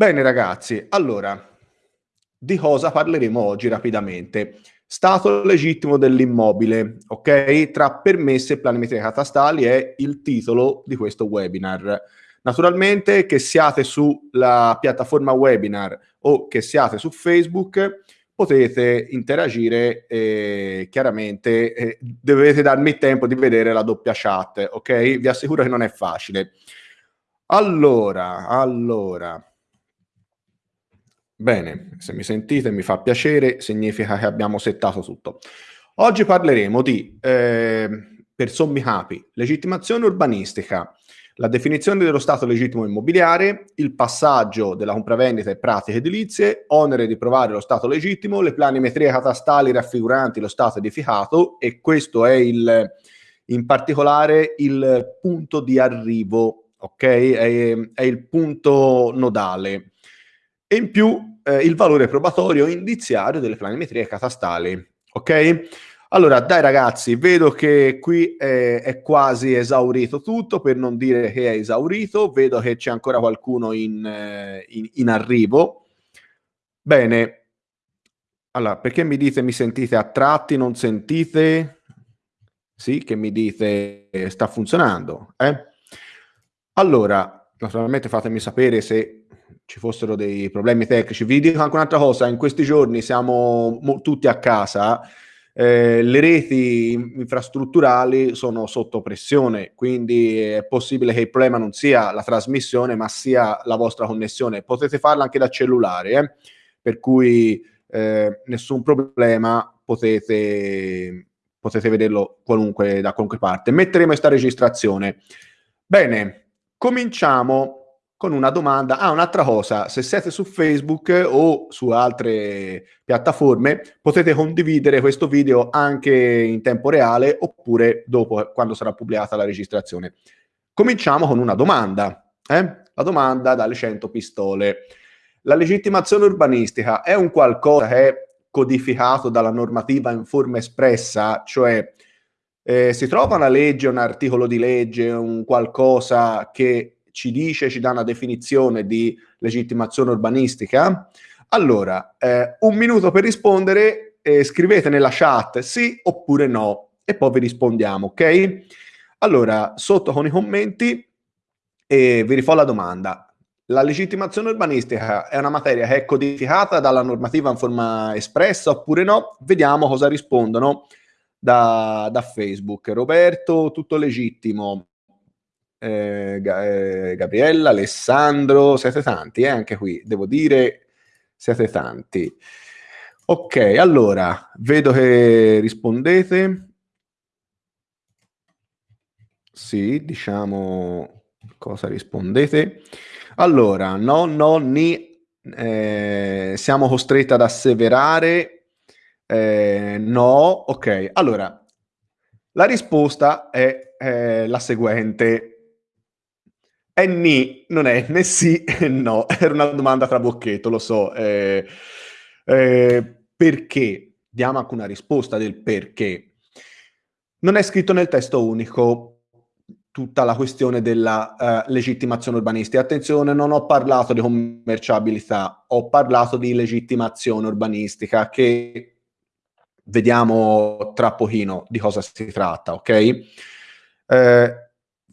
Bene ragazzi, allora, di cosa parleremo oggi rapidamente? Stato legittimo dell'immobile, ok? Tra permesse e planimetrie catastali è il titolo di questo webinar. Naturalmente che siate sulla piattaforma webinar o che siate su Facebook, potete interagire e chiaramente eh, dovete darmi il tempo di vedere la doppia chat, ok? Vi assicuro che non è facile. Allora, allora, Bene, se mi sentite mi fa piacere, significa che abbiamo settato tutto. Oggi parleremo di, eh, per sommi capi, legittimazione urbanistica, la definizione dello stato legittimo immobiliare, il passaggio della compravendita e pratiche edilizie, onere di provare lo stato legittimo, le planimetrie catastali raffiguranti lo stato edificato e questo è il, in particolare il punto di arrivo, ok? È, è il punto nodale e in più eh, il valore probatorio indiziario delle planimetrie catastali. Ok? Allora, dai ragazzi, vedo che qui è, è, quasi esaurito tutto, per non dire che è esaurito, vedo che c'è ancora qualcuno in, eh, in, in arrivo. Bene, allora, perché mi dite mi sentite a tratti, non sentite? Sì, che mi dite sta funzionando, eh? Allora, naturalmente fatemi sapere se ci fossero dei problemi tecnici. Vi dico anche un'altra cosa, in questi giorni siamo mo- tutti a casa, eh, le reti infrastrutturali sono sotto pressione, quindi è possibile che il problema non sia la trasmissione, ma sia la vostra connessione. Potete farla anche da cellulare, eh? per cui eh, nessun problema, potete, potete vederlo qualunque, da qualunque parte. Metteremo questa registrazione. Bene, cominciamo con una domanda. Ah, un'altra cosa, se siete su Facebook o su altre piattaforme, potete condividere questo video anche in tempo reale oppure dopo, quando sarà pubblicata la registrazione. Cominciamo con una domanda. Eh? La domanda dalle 100 pistole. La legittimazione urbanistica è un qualcosa che è codificato dalla normativa in forma espressa, cioè eh, si trova una legge, un articolo di legge, un qualcosa che ci dice, ci dà una definizione di legittimazione urbanistica? Allora, eh, un minuto per rispondere, eh, scrivete nella chat sì oppure no e poi vi rispondiamo, ok? Allora, sotto con i commenti eh, vi rifò la domanda. La legittimazione urbanistica è una materia che è codificata dalla normativa in forma espressa oppure no? Vediamo cosa rispondono da, da Facebook. Roberto, tutto legittimo eh, eh, Gabriella, Alessandro, siete tanti eh, anche qui, devo dire, siete tanti. Ok, allora, vedo che rispondete. Sì, diciamo cosa rispondete. Allora, no, no, ni, eh, siamo costretti ad asseverare, eh, no, ok. Allora, la risposta è eh, la seguente. È ni, non è né sì né no. Era una domanda tra bocchetto, lo so. Eh, eh, perché? Diamo anche una risposta del perché. Non è scritto nel testo unico tutta la questione della uh, legittimazione urbanistica. Attenzione, non ho parlato di commerciabilità, ho parlato di legittimazione urbanistica che vediamo tra pochino di cosa si tratta, ok? Eh,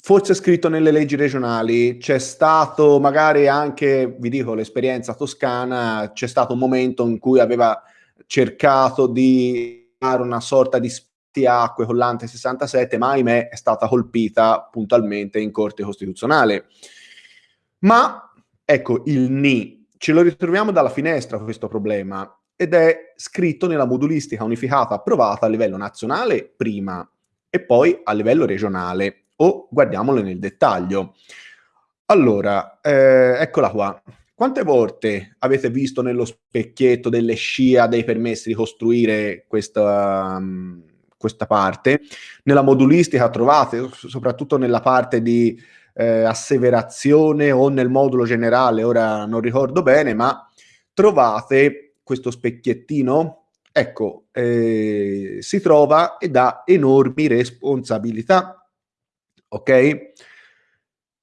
forse scritto nelle leggi regionali, c'è stato magari anche, vi dico, l'esperienza toscana, c'è stato un momento in cui aveva cercato di fare una sorta di spartiacque con l'Ante 67, ma ahimè è stata colpita puntualmente in Corte Costituzionale. Ma ecco, il NI, ce lo ritroviamo dalla finestra questo problema ed è scritto nella modulistica unificata approvata a livello nazionale prima e poi a livello regionale o guardiamolo nel dettaglio. Allora, eh, eccola qua. Quante volte avete visto nello specchietto delle scia dei permessi di costruire questa, um, questa parte? Nella modulistica trovate, soprattutto nella parte di eh, asseverazione o nel modulo generale, ora non ricordo bene, ma trovate questo specchiettino? Ecco, eh, si trova e dà enormi responsabilità ok?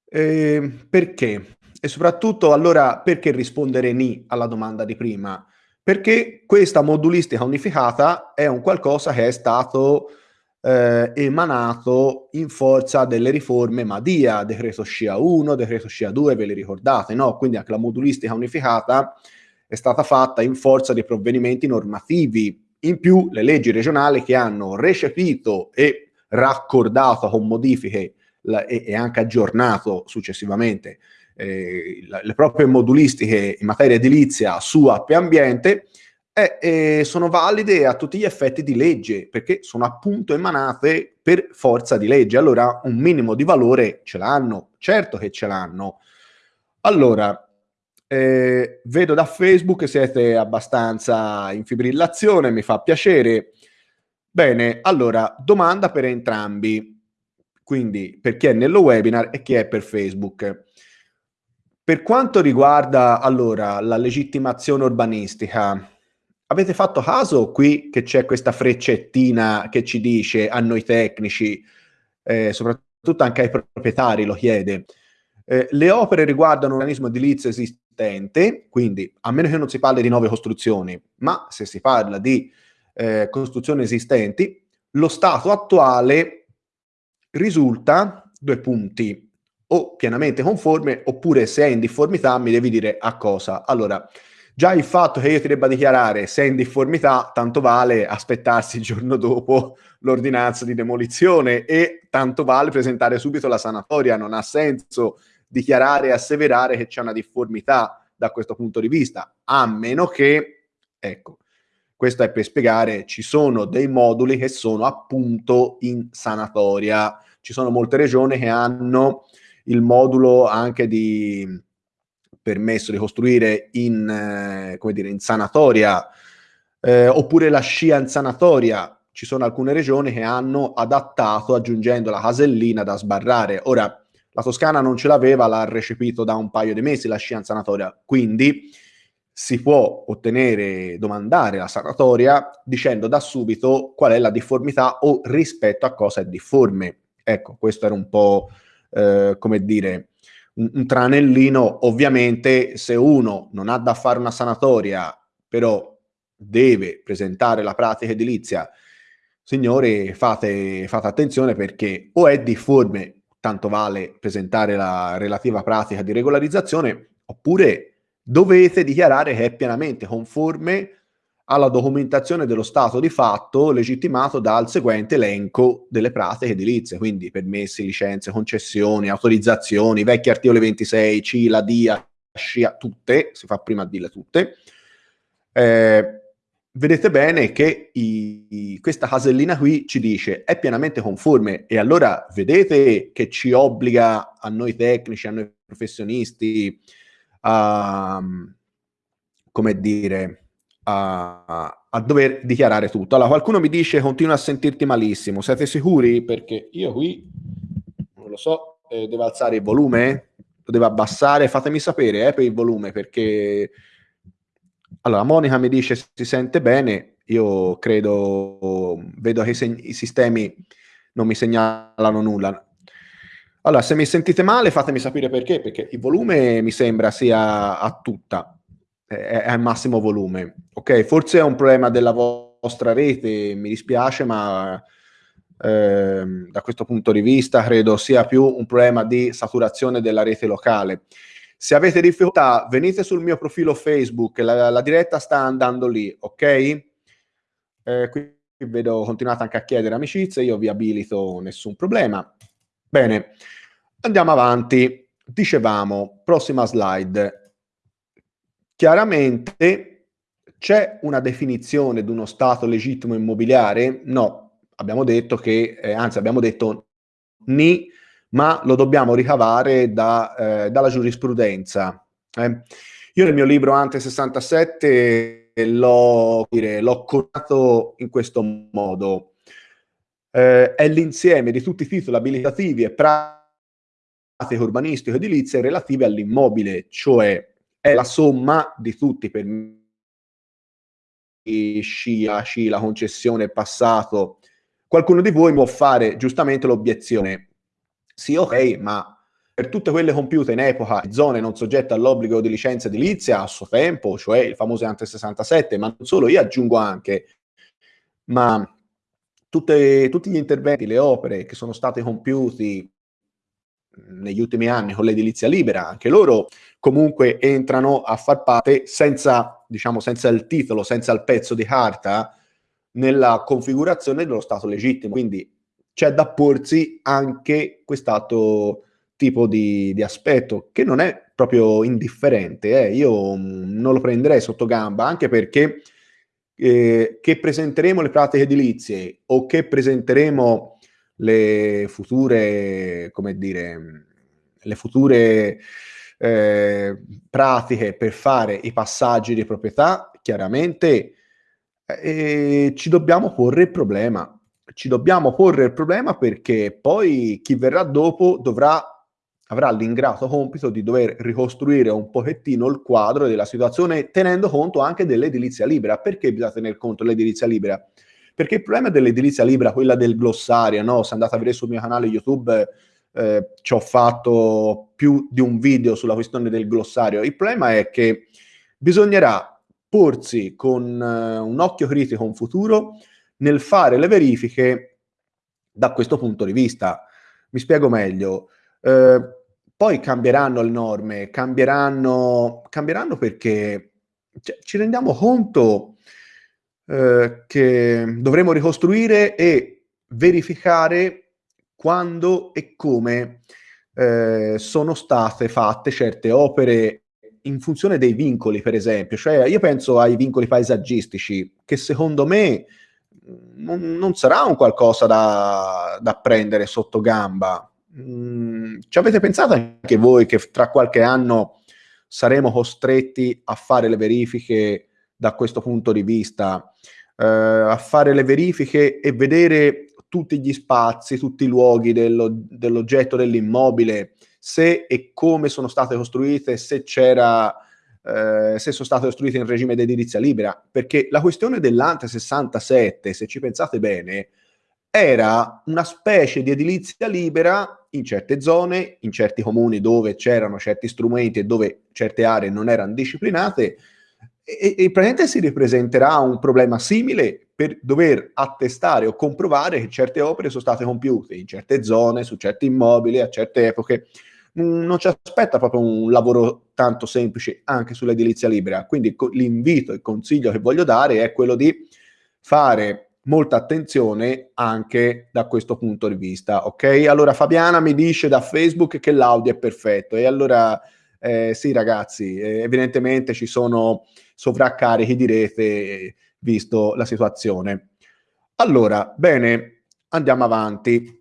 Eh, perché? e soprattutto allora perché rispondere ni alla domanda di prima? Perché questa modulistica unificata è un qualcosa che è stato eh, emanato in forza delle riforme Madia, decreto SCIA 1, decreto SCIA 2, ve li ricordate, no? Quindi anche la modulistica unificata è stata fatta in forza di provvedimenti normativi. In più, le leggi regionali che hanno recepito e raccordato con modifiche la, e, e, anche aggiornato successivamente eh, le proprie modulistiche in materia edilizia su app e ambiente, eh, eh, sono valide a tutti gli effetti di legge, perché sono appunto emanate per forza di legge. Allora un minimo di valore ce l'hanno, certo che ce l'hanno. Allora, eh, vedo da Facebook che siete abbastanza in fibrillazione, mi fa piacere. Bene, allora, domanda per entrambi, quindi per chi è nello webinar e chi è per Facebook. Per quanto riguarda allora la legittimazione urbanistica, Avete fatto caso qui che c'è questa freccettina che ci dice a noi tecnici, eh, soprattutto anche ai proprietari lo chiede, eh, le opere riguardano un organismo edilizio esistente, quindi a meno che non si parli di nuove costruzioni, ma se si parla di eh, costruzioni esistenti, lo stato attuale risulta, due punti, o pienamente conforme, oppure se è in difformità mi devi dire a cosa. Allora, Già il fatto che io ti debba dichiarare se è in difformità, tanto vale aspettarsi il giorno dopo l'ordinanza di demolizione e tanto vale presentare subito la sanatoria. Non ha senso dichiarare e asseverare che c'è una difformità da questo punto di vista, a meno che, ecco, questo è per spiegare, ci sono dei moduli che sono appunto in sanatoria. Ci sono molte regioni che hanno il modulo anche di permesso di costruire in, eh, come dire, in sanatoria, eh, oppure la scia in sanatoria. Ci sono alcune regioni che hanno adattato aggiungendo la casellina da sbarrare. Ora, la Toscana non ce l'aveva, l'ha recepito da un paio di mesi la scia in sanatoria, quindi si può ottenere, domandare la sanatoria dicendo da subito qual è la difformità o rispetto a cosa è difforme. Ecco, questo era un po', eh, come dire, un, un tranellino, ovviamente se uno non ha da fare una sanatoria, però deve presentare la pratica edilizia, signori fate, fate attenzione perché o è difforme, tanto vale presentare la relativa pratica di regolarizzazione, oppure dovete dichiarare che è pienamente conforme alla documentazione dello stato di fatto legittimato dal seguente elenco delle pratiche edilizie, quindi permessi, licenze, concessioni, autorizzazioni, vecchi articoli 26, CILA, DIA, SCIA, tutte, si fa prima a dirle tutte. Eh, vedete bene che i, i, questa casellina qui ci dice è pienamente conforme e allora vedete che ci obbliga a noi tecnici, a noi professionisti a, come dire, a, a, dover dichiarare tutto. Allora, qualcuno mi dice continua a sentirti malissimo. Siete sicuri? Perché io qui non lo so, eh, devo alzare il volume? Lo devo abbassare? Fatemi sapere eh, per il volume perché. Allora, Monica mi dice si sente bene. Io credo, vedo che i sistemi non mi segnalano nulla. Allora, se mi sentite male, fatemi sapere perché, perché il volume mi sembra sia a tutta è al massimo volume. Ok, forse è un problema della vostra rete, mi dispiace, ma eh, da questo punto di vista credo sia più un problema di saturazione della rete locale. Se avete difficoltà, venite sul mio profilo Facebook, la, la diretta sta andando lì, ok? Eh, qui vedo, continuate anche a chiedere amicizie, io vi abilito, nessun problema. Bene, andiamo avanti. Dicevamo, prossima slide Chiaramente c'è una definizione di uno stato legittimo immobiliare? No, abbiamo detto che, eh, anzi abbiamo detto ni, ma lo dobbiamo ricavare da, eh, dalla giurisprudenza. Eh. Io nel mio libro Ante 67 l'ho, curato in questo modo. Eh, è l'insieme di tutti i titoli abilitativi e pratiche urbanistiche edilizie relative all'immobile, cioè è la somma di tutti per scia, sci, la concessione passato. Qualcuno di voi può fare giustamente l'obiezione, sì ok, ma per tutte quelle compiute in epoca zone non soggette all'obbligo di licenza edilizia a suo tempo, cioè il famoso ante 67, ma non solo, io aggiungo anche, ma tutte, tutti gli interventi, le opere che sono state compiuti negli ultimi anni con l'edilizia libera, anche loro comunque entrano a far parte senza, diciamo, senza il titolo, senza il pezzo di carta nella configurazione dello Stato legittimo. Quindi c'è da porsi anche quest'altro tipo di, di aspetto che non è proprio indifferente. Eh. Io mm, non lo prenderei sotto gamba, anche perché eh, che presenteremo le pratiche edilizie o che presenteremo le future, come dire, le future eh, pratiche per fare i passaggi di proprietà, chiaramente eh, ci dobbiamo porre il problema. Ci dobbiamo porre il problema perché poi chi verrà dopo dovrà avrà l'ingrato compito di dover ricostruire un pochettino il quadro della situazione tenendo conto anche dell'edilizia libera. Perché bisogna tener conto dell'edilizia libera? Perché il problema dell'edilizia libera, quella del glossario, no? se andate a vedere sul mio canale YouTube eh, ci ho fatto più di un video sulla questione del glossario, il problema è che bisognerà porsi con uh, un occhio critico in futuro nel fare le verifiche da questo punto di vista. Mi spiego meglio. Eh, poi cambieranno le norme, cambieranno, cambieranno perché cioè, ci rendiamo conto eh, che dovremo ricostruire e verificare quando e come eh, sono state fatte certe opere in funzione dei vincoli, per esempio. Cioè, io penso ai vincoli paesaggistici, che secondo me non, non sarà un qualcosa da, da prendere sotto gamba Mm, ci avete pensato anche voi che tra qualche anno saremo costretti a fare le verifiche da questo punto di vista, eh, a fare le verifiche e vedere tutti gli spazi, tutti i luoghi dello, dell'oggetto dell'immobile, se e come sono state costruite, se c'era eh, se sono state costruite in regime di edilizia libera, perché la questione dell'Ante 67, se ci pensate bene, era una specie di edilizia libera in certe zone, in certi comuni dove c'erano certi strumenti e dove certe aree non erano disciplinate, e, e praticamente si ripresenterà un problema simile per dover attestare o comprovare che certe opere sono state compiute in certe zone, su certi immobili, a certe epoche. Non ci aspetta proprio un lavoro tanto semplice anche sull'edilizia libera. Quindi l'invito, il consiglio che voglio dare è quello di fare molta attenzione anche da questo punto di vista. Ok, allora Fabiana mi dice da Facebook che l'audio è perfetto e allora eh, sì ragazzi, eh, evidentemente ci sono sovraccarichi di rete visto la situazione. Allora, bene, andiamo avanti.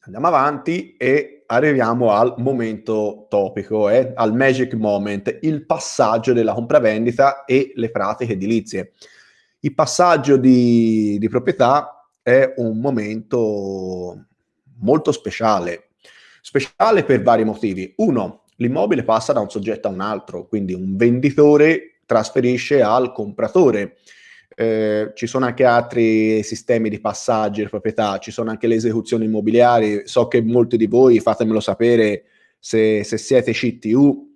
Andiamo avanti e arriviamo al momento topico, eh, al magic moment, il passaggio della compravendita e le pratiche edilizie. Il passaggio di, di proprietà è un momento molto speciale, speciale per vari motivi. Uno, l'immobile passa da un soggetto a un altro, quindi un venditore trasferisce al compratore. Eh, ci sono anche altri sistemi di passaggio di proprietà, ci sono anche le esecuzioni immobiliari. So che molti di voi, fatemelo sapere se, se siete CTU,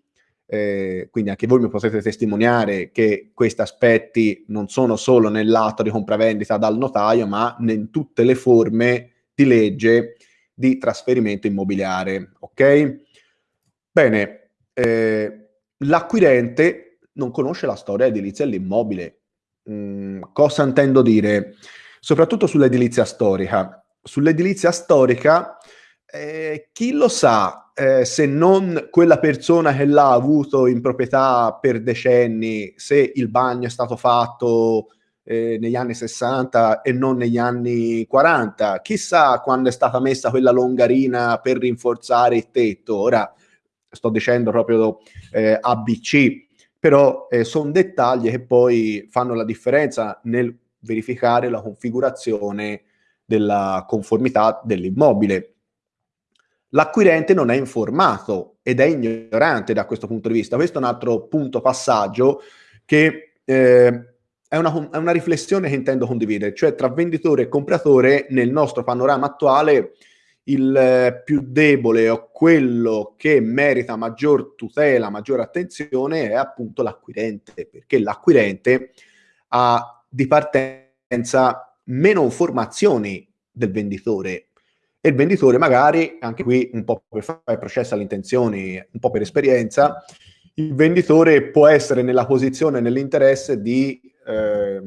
eh, quindi anche voi mi potete testimoniare che questi aspetti non sono solo nell'atto di compravendita dal notaio, ma in tutte le forme di legge di trasferimento immobiliare. Ok? Bene, eh, l'acquirente non conosce la storia edilizia dell'immobile. Mm, cosa intendo dire? Soprattutto sull'edilizia storica. Sull'edilizia storica, eh, chi lo sa eh, se non quella persona che l'ha avuto in proprietà per decenni, se il bagno è stato fatto eh, negli anni 60 e non negli anni 40, chissà quando è stata messa quella longarina per rinforzare il tetto, ora sto dicendo proprio eh, ABC, però eh, sono dettagli che poi fanno la differenza nel verificare la configurazione della conformità dell'immobile l'acquirente non è informato ed è ignorante da questo punto di vista. Questo è un altro punto passaggio che eh, è, una, è, una, riflessione che intendo condividere, cioè tra venditore e compratore nel nostro panorama attuale il eh, più debole o quello che merita maggior tutela, maggior attenzione è appunto l'acquirente, perché l'acquirente ha di partenza meno informazioni del venditore e il venditore magari, anche qui un po' per fare processo alle intenzioni, un po' per esperienza, il venditore può essere nella posizione, nell'interesse di eh,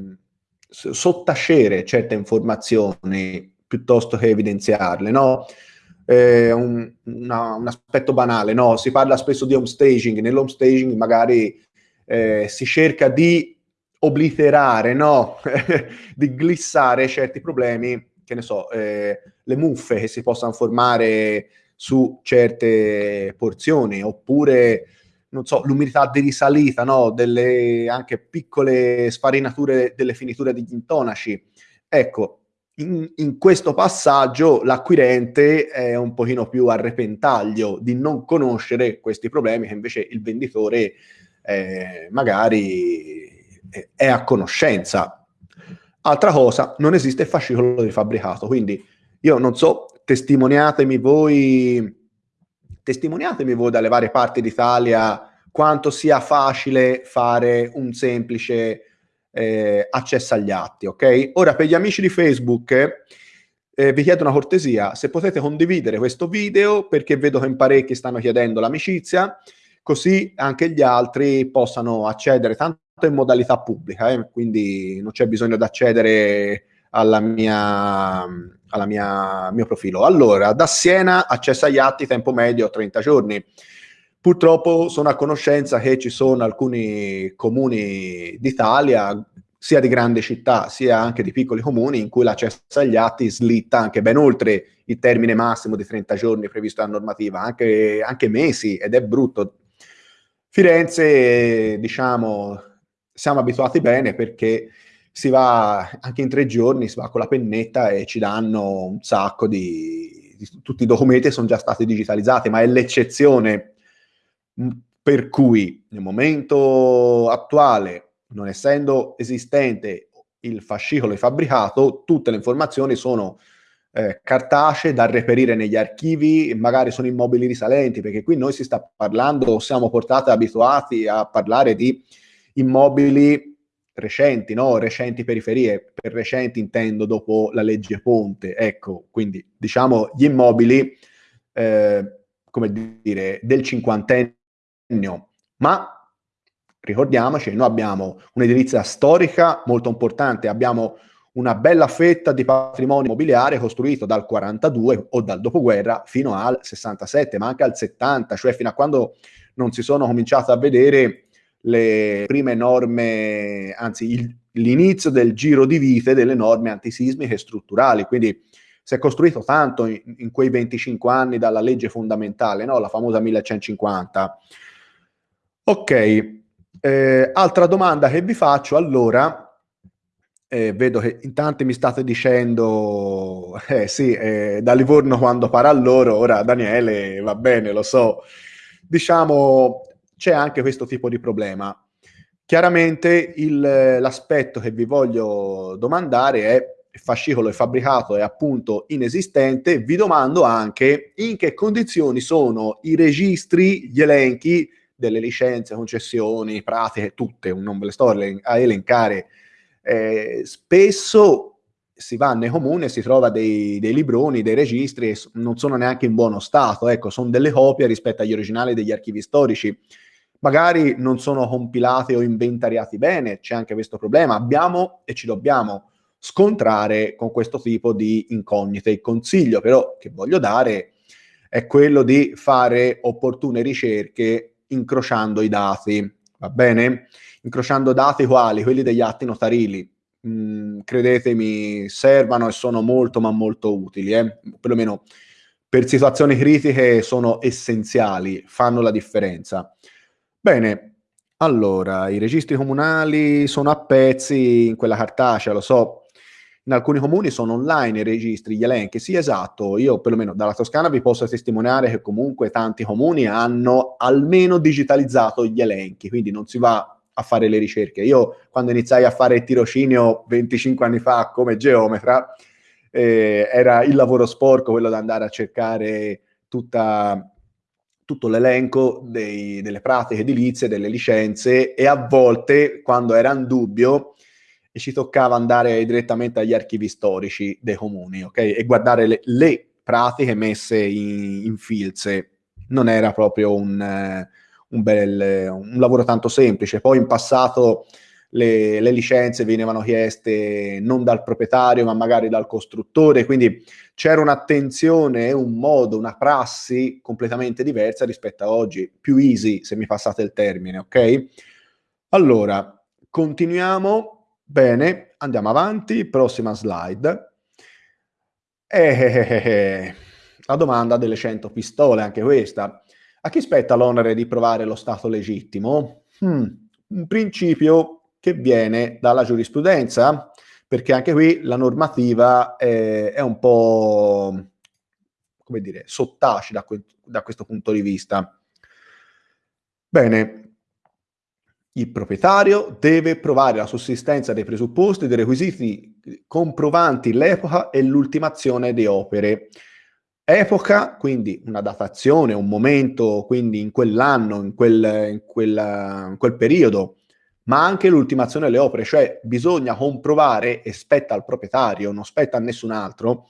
sottacere certe informazioni piuttosto che evidenziarle, no? Eh, un, una, un, aspetto banale, no? Si parla spesso di home staging, nell'home staging magari eh, si cerca di obliterare, no? di glissare certi problemi, che ne so, eh, le muffe che si possano formare su certe porzioni, oppure non so, l'umidità di risalita, no? delle anche piccole sfarinature delle finiture degli intonaci. Ecco, in, in, questo passaggio l'acquirente è un pochino più a repentaglio di non conoscere questi problemi che invece il venditore eh, magari è a conoscenza. Altra cosa, non esiste fascicolo di fabbricato, quindi io non so, testimoniatemi voi testimoniatemi voi dalle varie parti d'Italia quanto sia facile fare un semplice eh, accesso agli atti, ok? Ora per gli amici di Facebook eh, vi chiedo una cortesia, se potete condividere questo video perché vedo che in parecchi stanno chiedendo l'amicizia, così anche gli altri possano accedere tanto in modalità pubblica, eh? quindi non c'è bisogno di accedere alla mia alla mia mio profilo. Allora, da Siena accesso agli atti tempo medio 30 giorni. Purtroppo sono a conoscenza che ci sono alcuni comuni d'Italia, sia di grandi città sia anche di piccoli comuni, in cui l'accesso agli atti slitta anche ben oltre il termine massimo di 30 giorni previsto dalla normativa, anche, anche mesi, ed è brutto. Firenze, diciamo, siamo abituati bene perché si va anche in tre giorni, si va con la pennetta e ci danno un sacco di, di tutti i documenti sono già stati digitalizzati, ma è l'eccezione per cui nel momento attuale, non essendo esistente il fascicolo di fabbricato, tutte le informazioni sono eh, cartacee da reperire negli archivi, magari sono immobili risalenti, perché qui noi si sta parlando, siamo portati abituati a parlare di immobili recenti, no? recenti periferie, per recenti intendo dopo la legge Ponte, ecco, quindi diciamo gli immobili, eh, come dire, del cinquantennio ma ricordiamoci, noi abbiamo un'edilizia storica molto importante, abbiamo una bella fetta di patrimonio immobiliare costruito dal 42 o dal dopoguerra fino al 67, ma anche al 70, cioè fino a quando non si sono cominciate a vedere le prime norme, anzi il, l'inizio del giro di vite delle norme antisismiche strutturali. Quindi si è costruito tanto in, in quei 25 anni dalla legge fondamentale, no? la famosa 1150. Ok, eh, altra domanda che vi faccio allora. Eh, vedo che in tanti mi state dicendo, eh sì, eh, da Livorno quando parla loro, ora Daniele va bene, lo so. Diciamo, c'è anche questo tipo di problema. Chiaramente l'aspetto che vi voglio domandare è il fascicolo è fabbricato è appunto inesistente, vi domando anche in che condizioni sono i registri, gli elenchi delle licenze, concessioni, pratiche, tutte, non ve le sto a elencare. Eh, spesso si va nei comuni e si trova dei, dei, libroni, dei registri e non sono neanche in buono stato, ecco, sono delle copie rispetto agli originali degli archivi storici. Magari non sono compilati o inventariati bene, c'è anche questo problema. Abbiamo e ci dobbiamo scontrare con questo tipo di incognite. Il consiglio però che voglio dare è quello di fare opportune ricerche incrociando i dati, va bene? Incrociando dati quali? Quelli degli atti notarili. Mm, credetemi, servono e sono molto ma molto utili, eh? perlomeno per situazioni critiche sono essenziali, fanno la differenza. Bene, allora, i registri comunali sono a pezzi in quella cartacea, lo so, in alcuni comuni sono online i registri, gli elenchi. Sì, esatto, io perlomeno dalla Toscana vi posso testimoniare che comunque tanti comuni hanno almeno digitalizzato gli elenchi, quindi non si va a fare le ricerche. Io quando iniziai a fare il tirocinio 25 anni fa come geometra, eh, era il lavoro sporco quello di andare a cercare tutta, tutto l'elenco dei, delle pratiche edilizie, delle licenze e a volte, quando era in dubbio, ci toccava andare direttamente agli archivi storici dei comuni ok? e guardare le, le pratiche messe in, in filze. Non era proprio un, eh, un, bel, un lavoro tanto semplice. Poi in passato le, le, licenze venivano chieste non dal proprietario, ma magari dal costruttore, quindi c'era un'attenzione, un modo, una prassi completamente diversa rispetto a oggi, più easy, se mi passate il termine, ok? Allora, continuiamo. Bene, andiamo avanti, prossima slide. Eh, la domanda delle 100 pistole, anche questa. A chi spetta l'onere di provare lo stato legittimo? Hmm, un principio che viene dalla giurisprudenza, perché anche qui la normativa è, è un po', come dire, sottaci da, que- da questo punto di vista. Bene, il proprietario deve provare la sussistenza dei presupposti dei requisiti comprovanti l'epoca e l'ultimazione di opere. Epoca, quindi una datazione, un momento, quindi in quell'anno, in quel, in quella, in quel periodo, ma anche l'ultimazione delle opere, cioè bisogna comprovare, e spetta al proprietario, non spetta a nessun altro,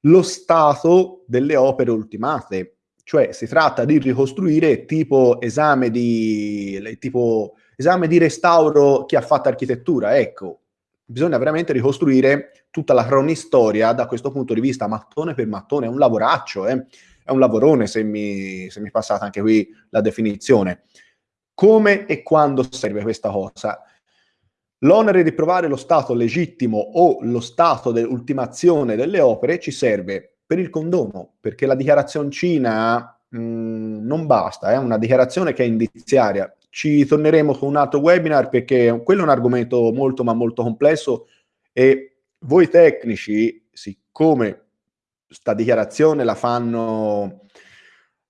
lo stato delle opere ultimate. Cioè si tratta di ricostruire tipo esame di, tipo esame di restauro chi ha fatto architettura. Ecco, bisogna veramente ricostruire tutta la cronistoria da questo punto di vista, mattone per mattone, è un lavoraccio, eh? è un lavorone se mi, se mi passate anche qui la definizione. Come e quando serve questa cosa? L'onere di provare lo stato legittimo o lo stato dell'ultimazione delle opere ci serve per il condono, perché la dichiarazioncina mh, mm, non basta, è una dichiarazione che è indiziaria. Ci torneremo con un altro webinar perché quello è un argomento molto ma molto complesso e voi tecnici, siccome sta dichiarazione la fanno,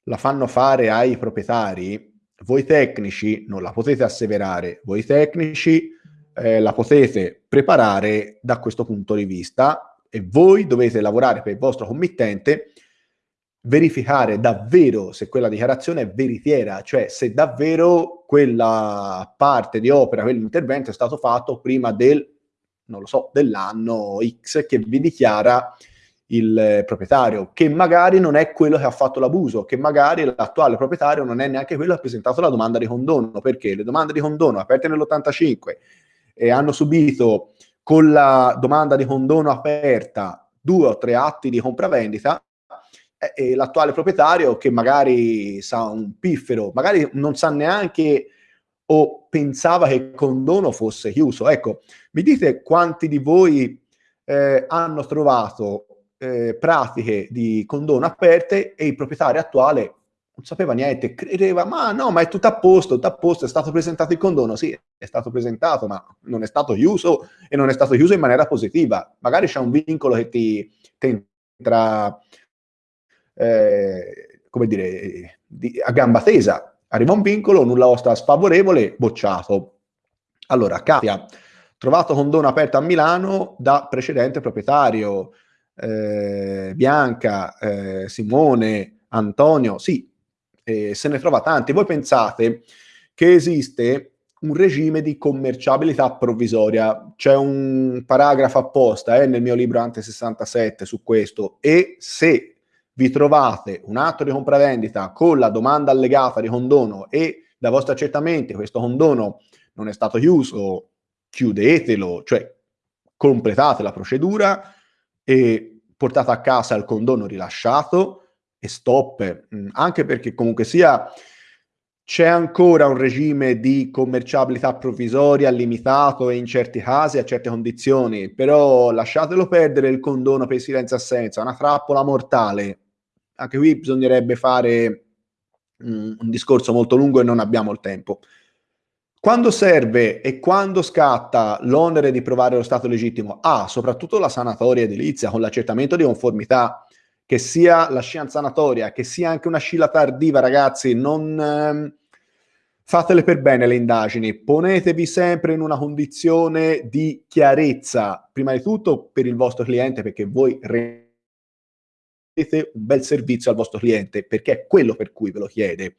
la fanno fare ai proprietari, voi tecnici non la potete asseverare, voi tecnici eh, la potete preparare da questo punto di vista e voi dovete lavorare per il vostro committente, verificare davvero se quella dichiarazione è veritiera, cioè se davvero quella parte di opera, quell'intervento è stato fatto prima del, non lo so, dell'anno X che vi dichiara il proprietario, che magari non è quello che ha fatto l'abuso, che magari l'attuale proprietario non è neanche quello che ha presentato la domanda di condono, perché le domande di condono aperte nell'85 e hanno subito con la domanda di condono aperta due o tre atti di compravendita, e, e l'attuale proprietario che magari sa un piffero, magari non sa neanche o pensava che il condono fosse chiuso. Ecco, mi dite quanti di voi eh, hanno trovato eh, pratiche di condono aperte e il proprietario attuale non sapeva niente, credeva, ma no, ma è tutto a posto, tutto a posto, è stato presentato il condono, sì, è stato presentato, ma non è stato chiuso e non è stato chiuso in maniera positiva. Magari c'è un vincolo che ti, ti entra, eh, come dire, di, a gamba tesa, arriva un vincolo, nulla osta sfavorevole, bocciato. Allora, Katia, trovato condono aperto a Milano da precedente proprietario, eh, Bianca, eh, Simone, Antonio, sì, eh, se ne trova tanti. Voi pensate che esiste un regime di commerciabilità provvisoria, c'è un paragrafo apposta eh, nel mio libro Ante 67 su questo e se vi trovate un atto di compravendita con la domanda allegata di condono e da vostri accertamenti questo condono non è stato chiuso, chiudetelo, cioè completate la procedura, e portata a casa il condono rilasciato e stop, mm, anche perché comunque sia c'è ancora un regime di commerciabilità provvisoria limitato in certi casi a certe condizioni, però lasciatelo perdere il condono per silenzio assenza, una trappola mortale. Anche qui bisognerebbe fare mm, un discorso molto lungo e non abbiamo il tempo. Quando serve e quando scatta l'onere di provare lo stato legittimo? A, soprattutto la sanatoria edilizia con l'accertamento di conformità, che sia la scienza sanatoria, che sia anche una scilla tardiva, ragazzi, non, ehm, Fatele per bene le indagini, ponetevi sempre in una condizione di chiarezza, prima di tutto per il vostro cliente, perché voi rendete un bel servizio al vostro cliente, perché è quello per cui ve lo chiede.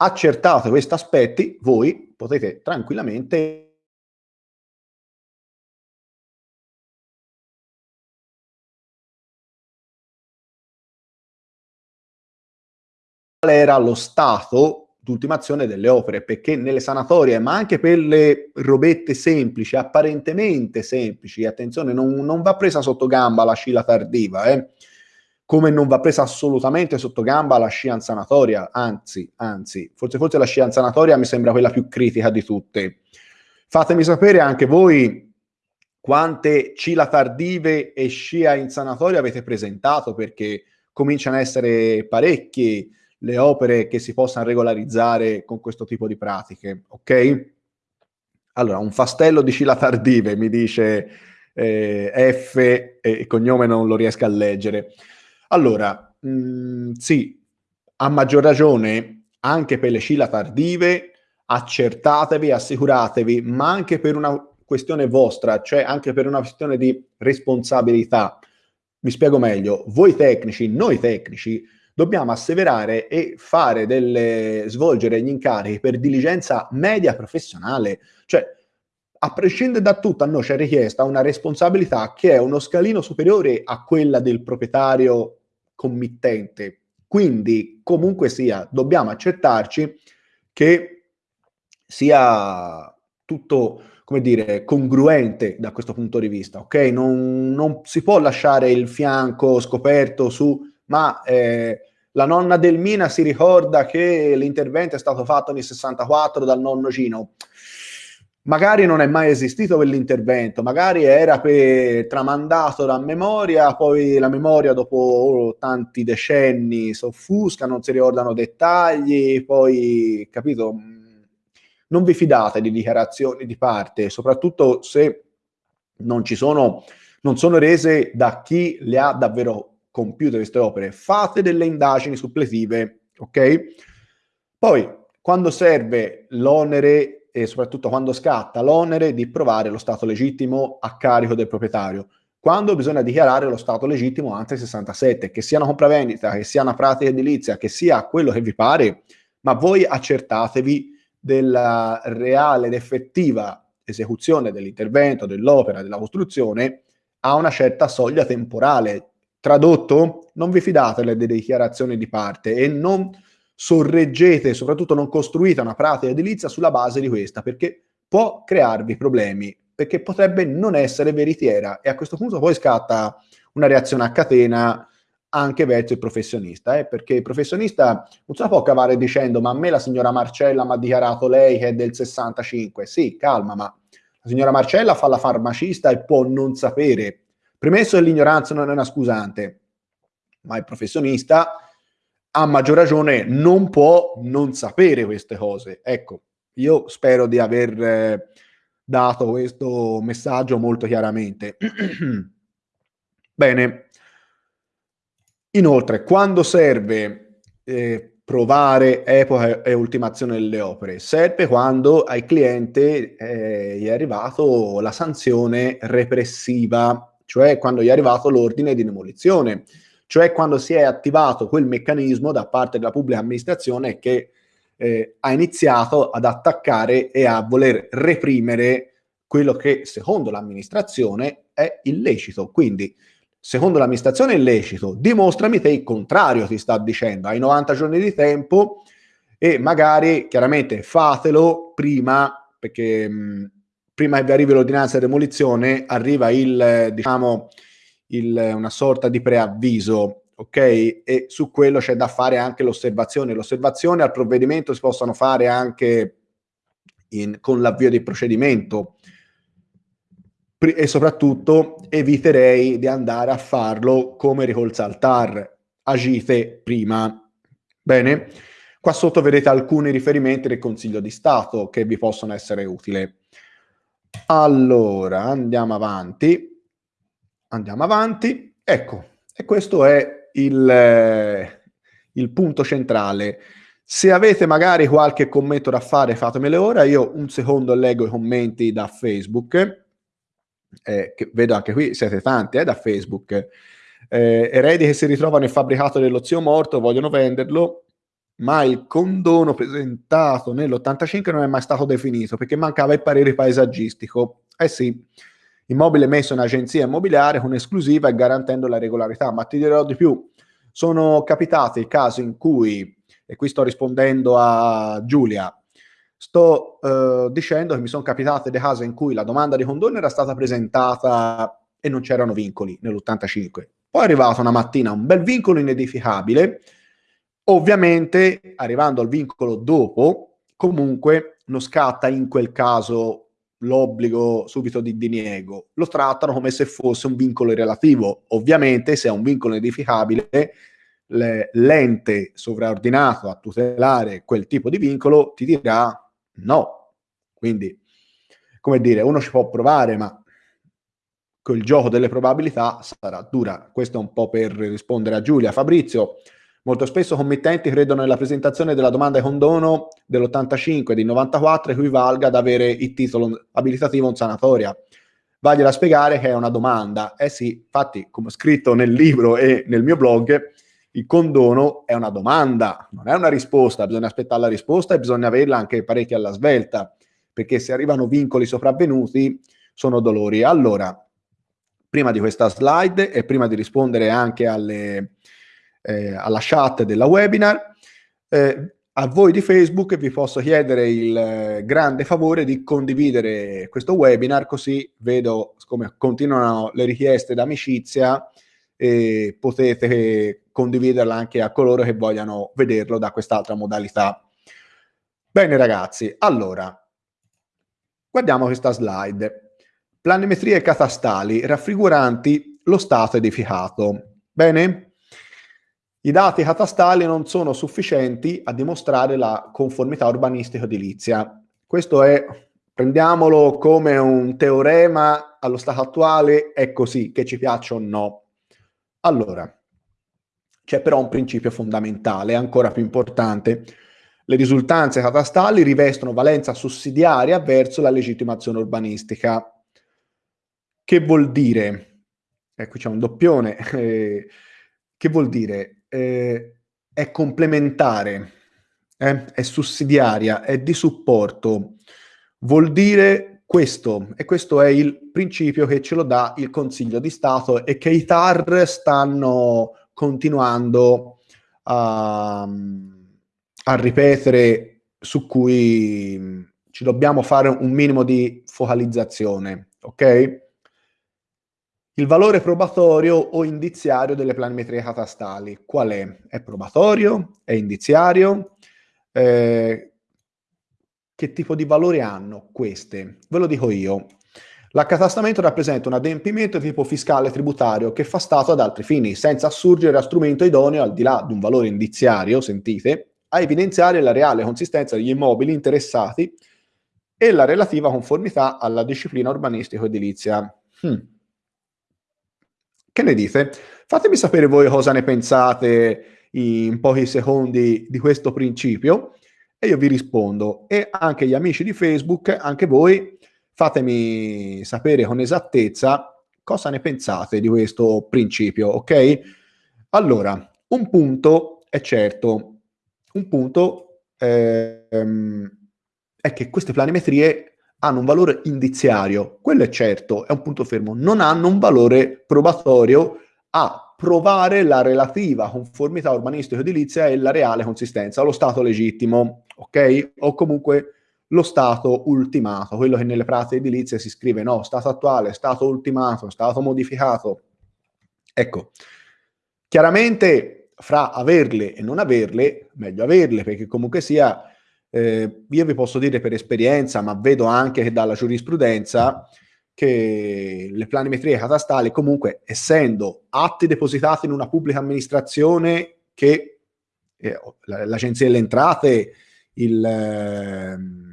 Accertate questi aspetti, voi potete tranquillamente era lo stato d'ultimazione delle opere, perché nelle sanatorie, ma anche per le robette semplici, apparentemente semplici, attenzione, non, non va presa sotto gamba la scila tardiva, eh? Come non va presa assolutamente sotto gamba la scia in sanatoria, anzi, anzi, forse, forse la scia in sanatoria mi sembra quella più critica di tutte. Fatemi sapere anche voi quante cila tardive e scia in sanatoria avete presentato, perché cominciano a essere parecchi le opere che si possano regolarizzare con questo tipo di pratiche, ok? Allora, un fastello di Scila Tardive, mi dice eh, F e il cognome non lo riesco a leggere. Allora, mh, mm, sì, a maggior ragione, anche per le Scila Tardive, accertatevi, assicuratevi, ma anche per una questione vostra, cioè anche per una questione di responsabilità. Mi spiego meglio, voi tecnici, noi tecnici, dobbiamo asseverare e fare delle, svolgere gli incarichi per diligenza media professionale. Cioè, a prescindere da tutto, a noi c'è richiesta una responsabilità che è uno scalino superiore a quella del proprietario committente. Quindi, comunque sia, dobbiamo accettarci che sia tutto, come dire, congruente da questo punto di vista, ok? Non, non si può lasciare il fianco scoperto su ma eh, la nonna del Mina si ricorda che l'intervento è stato fatto nel 64 dal nonno Cino. Magari non è mai esistito quell'intervento, magari era tramandato da memoria, poi la memoria dopo tanti decenni soffusca, non si ricordano dettagli, poi, capito, non vi fidate di dichiarazioni di parte, soprattutto se non ci sono, non sono rese da chi le ha davvero compiute queste opere, fate delle indagini suppletive, ok? Poi, quando serve l'onere e soprattutto quando scatta l'onere di provare lo stato legittimo a carico del proprietario, quando bisogna dichiarare lo stato legittimo ante 67, che sia una compravendita, che sia una pratica edilizia, che sia quello che vi pare, ma voi accertatevi della reale ed effettiva esecuzione dell'intervento, dell'opera, della costruzione a una certa soglia temporale, Tradotto, non vi fidate delle dichiarazioni di parte e non sorreggete, soprattutto non costruite una pratica edilizia sulla base di questa, perché può crearvi problemi, perché potrebbe non essere veritiera e a questo punto poi scatta una reazione a catena anche verso il professionista, eh? perché il professionista non se la può cavare dicendo ma a me la signora Marcella mi ha dichiarato lei che è del 65, sì, calma, ma la signora Marcella fa la farmacista e può non sapere Premesso che l'ignoranza non è una scusante, ma il professionista a maggior ragione non può non sapere queste cose. Ecco, io spero di aver eh, dato questo messaggio molto chiaramente. Bene. Inoltre, quando serve eh, provare epoca e ultimazione delle opere? Serve quando al cliente eh, è arrivato la sanzione repressiva cioè quando è arrivato l'ordine di demolizione, cioè quando si è attivato quel meccanismo da parte della pubblica amministrazione che eh, ha iniziato ad attaccare e a voler reprimere quello che secondo l'amministrazione è illecito. Quindi, secondo l'amministrazione è illecito, dimostrami te il contrario, ti sta dicendo, hai 90 giorni di tempo e magari chiaramente fatelo prima perché mh, prima che vi arrivi l'ordinanza di demolizione, arriva il, diciamo, il, una sorta di preavviso, ok? E su quello c'è da fare anche l'osservazione. L'osservazione al provvedimento si possono fare anche in, con l'avvio del procedimento e soprattutto eviterei di andare a farlo come ricolza al TAR. Agite prima. Bene? Qua sotto vedete alcuni riferimenti del Consiglio di Stato che vi possono essere utili. Allora, andiamo avanti. Andiamo avanti. Ecco, e questo è il, eh, il punto centrale. Se avete magari qualche commento da fare, fatemelo ora. Io un secondo leggo i commenti da Facebook. Eh, vedo anche qui, siete tanti eh, da Facebook. Eh, eredi che si ritrovano nel fabbricato dello zio morto, vogliono venderlo, ma il condono presentato nell'85 non è mai stato definito perché mancava il parere paesaggistico. Eh sì, immobile messo in agenzia immobiliare con esclusiva e garantendo la regolarità. Ma ti dirò di più, sono capitati casi in cui e qui sto rispondendo a Giulia, sto uh, dicendo che mi sono capitate dei casi in cui la domanda di condono era stata presentata e non c'erano vincoli nell'85. Poi è arrivato una mattina un bel vincolo inedificabile, ovviamente arrivando al vincolo dopo, comunque non scatta in quel caso l'obbligo subito di diniego, lo trattano come se fosse un vincolo relativo. Ovviamente se è un vincolo edificabile l'ente sovraordinato a tutelare quel tipo di vincolo ti dirà no. Quindi, come dire, uno ci può provare, ma quel gioco delle probabilità sarà dura. Questo è un po' per rispondere a Giulia. Fabrizio, molto spesso committenti credono nella presentazione della domanda di condono dell'85 e del 94 equivalga ad avere il titolo abilitativo in sanatoria. Vagliela spiegare che è una domanda. Eh sì, infatti, come ho scritto nel libro e nel mio blog, il condono è una domanda, non è una risposta, bisogna aspettare la risposta e bisogna averla anche parecchio alla svelta, perché se arrivano vincoli sopravvenuti sono dolori. Allora, prima di questa slide e prima di rispondere anche alle, eh, alla chat della webinar, eh, a voi di Facebook vi posso chiedere il eh, grande favore di condividere questo webinar, così vedo come continuano le richieste d'amicizia e potete condividerla anche a coloro che vogliano vederlo da quest'altra modalità. Bene ragazzi, allora, guardiamo questa slide. Planimetrie catastali raffiguranti lo stato edificato. Bene? I dati catastali non sono sufficienti a dimostrare la conformità urbanistica-edilizia. Questo è, prendiamolo come un teorema allo stato attuale, è così, che ci piaccia o no. Allora, c'è però un principio fondamentale, ancora più importante. Le risultanze catastali rivestono valenza sussidiaria verso la legittimazione urbanistica. Che vuol dire? E qui c'è un doppione. Eh, che vuol dire? Eh, è complementare, eh? è sussidiaria, è di supporto. Vuol dire questo, e questo è il principio che ce lo dà il Consiglio di Stato e che i TAR stanno continuando a, a ripetere su cui ci dobbiamo fare un minimo di focalizzazione, ok? Il valore probatorio o indiziario delle planimetrie catastali, qual è? È probatorio? È indiziario? Eh, che tipo di valore hanno queste? Ve lo dico io. L'accatastamento rappresenta un adempimento di tipo fiscale tributario che fa stato ad altri fini, senza assurgere a strumento idoneo al di là di un valore indiziario, sentite, a evidenziare la reale consistenza degli immobili interessati e la relativa conformità alla disciplina urbanistico-edilizia. Hmm. Che ne dite? Fatemi sapere voi cosa ne pensate in pochi secondi di questo principio e io vi rispondo. E anche gli amici di Facebook, anche voi fatemi sapere con esattezza cosa ne pensate di questo principio, ok? Allora, un punto è certo, un punto ehm, è che queste planimetrie hanno un valore indiziario, quello è certo, è un punto fermo, non hanno un valore probatorio a provare la relativa conformità urbanistica-edilizia e la reale consistenza, lo stato legittimo, ok? O comunque lo stato ultimato, quello che nelle pratiche edilizie si scrive no, stato attuale, stato ultimato, stato modificato. Ecco, chiaramente fra averle e non averle, meglio averle perché comunque sia, eh, io vi posso dire per esperienza, ma vedo anche dalla giurisprudenza, che le planimetrie catastali comunque essendo atti depositati in una pubblica amministrazione che eh, l'agenzia delle entrate, il... Eh,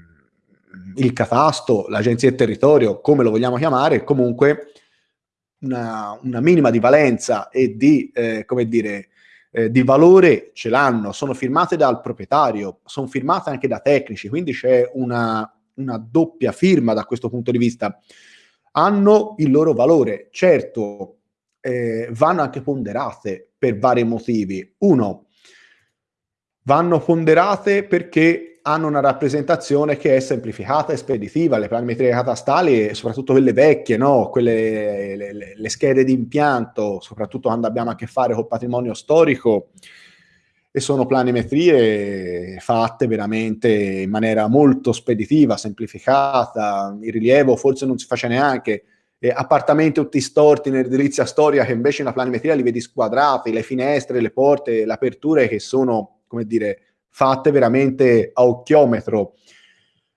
il catasto, l'agenzia del territorio, come lo vogliamo chiamare, comunque una, una minima di valenza e di, eh, come dire, eh, di valore ce l'hanno, sono firmate dal proprietario, sono firmate anche da tecnici, quindi c'è una, una doppia firma da questo punto di vista. Hanno il loro valore, certo, eh, vanno anche ponderate per vari motivi. Uno, vanno ponderate perché hanno una rappresentazione che è semplificata e speditiva, le planimetrie catastali, soprattutto quelle vecchie, no? quelle, le, le, schede di impianto, soprattutto quando abbiamo a che fare col patrimonio storico, e sono planimetrie fatte veramente in maniera molto speditiva, semplificata, il rilievo forse non si faccia neanche, eh, appartamenti tutti storti nell'edilizia storica che invece in una planimetria li vedi squadrati, le finestre, le porte, le aperture che sono, come dire, fatte veramente a occhiometro.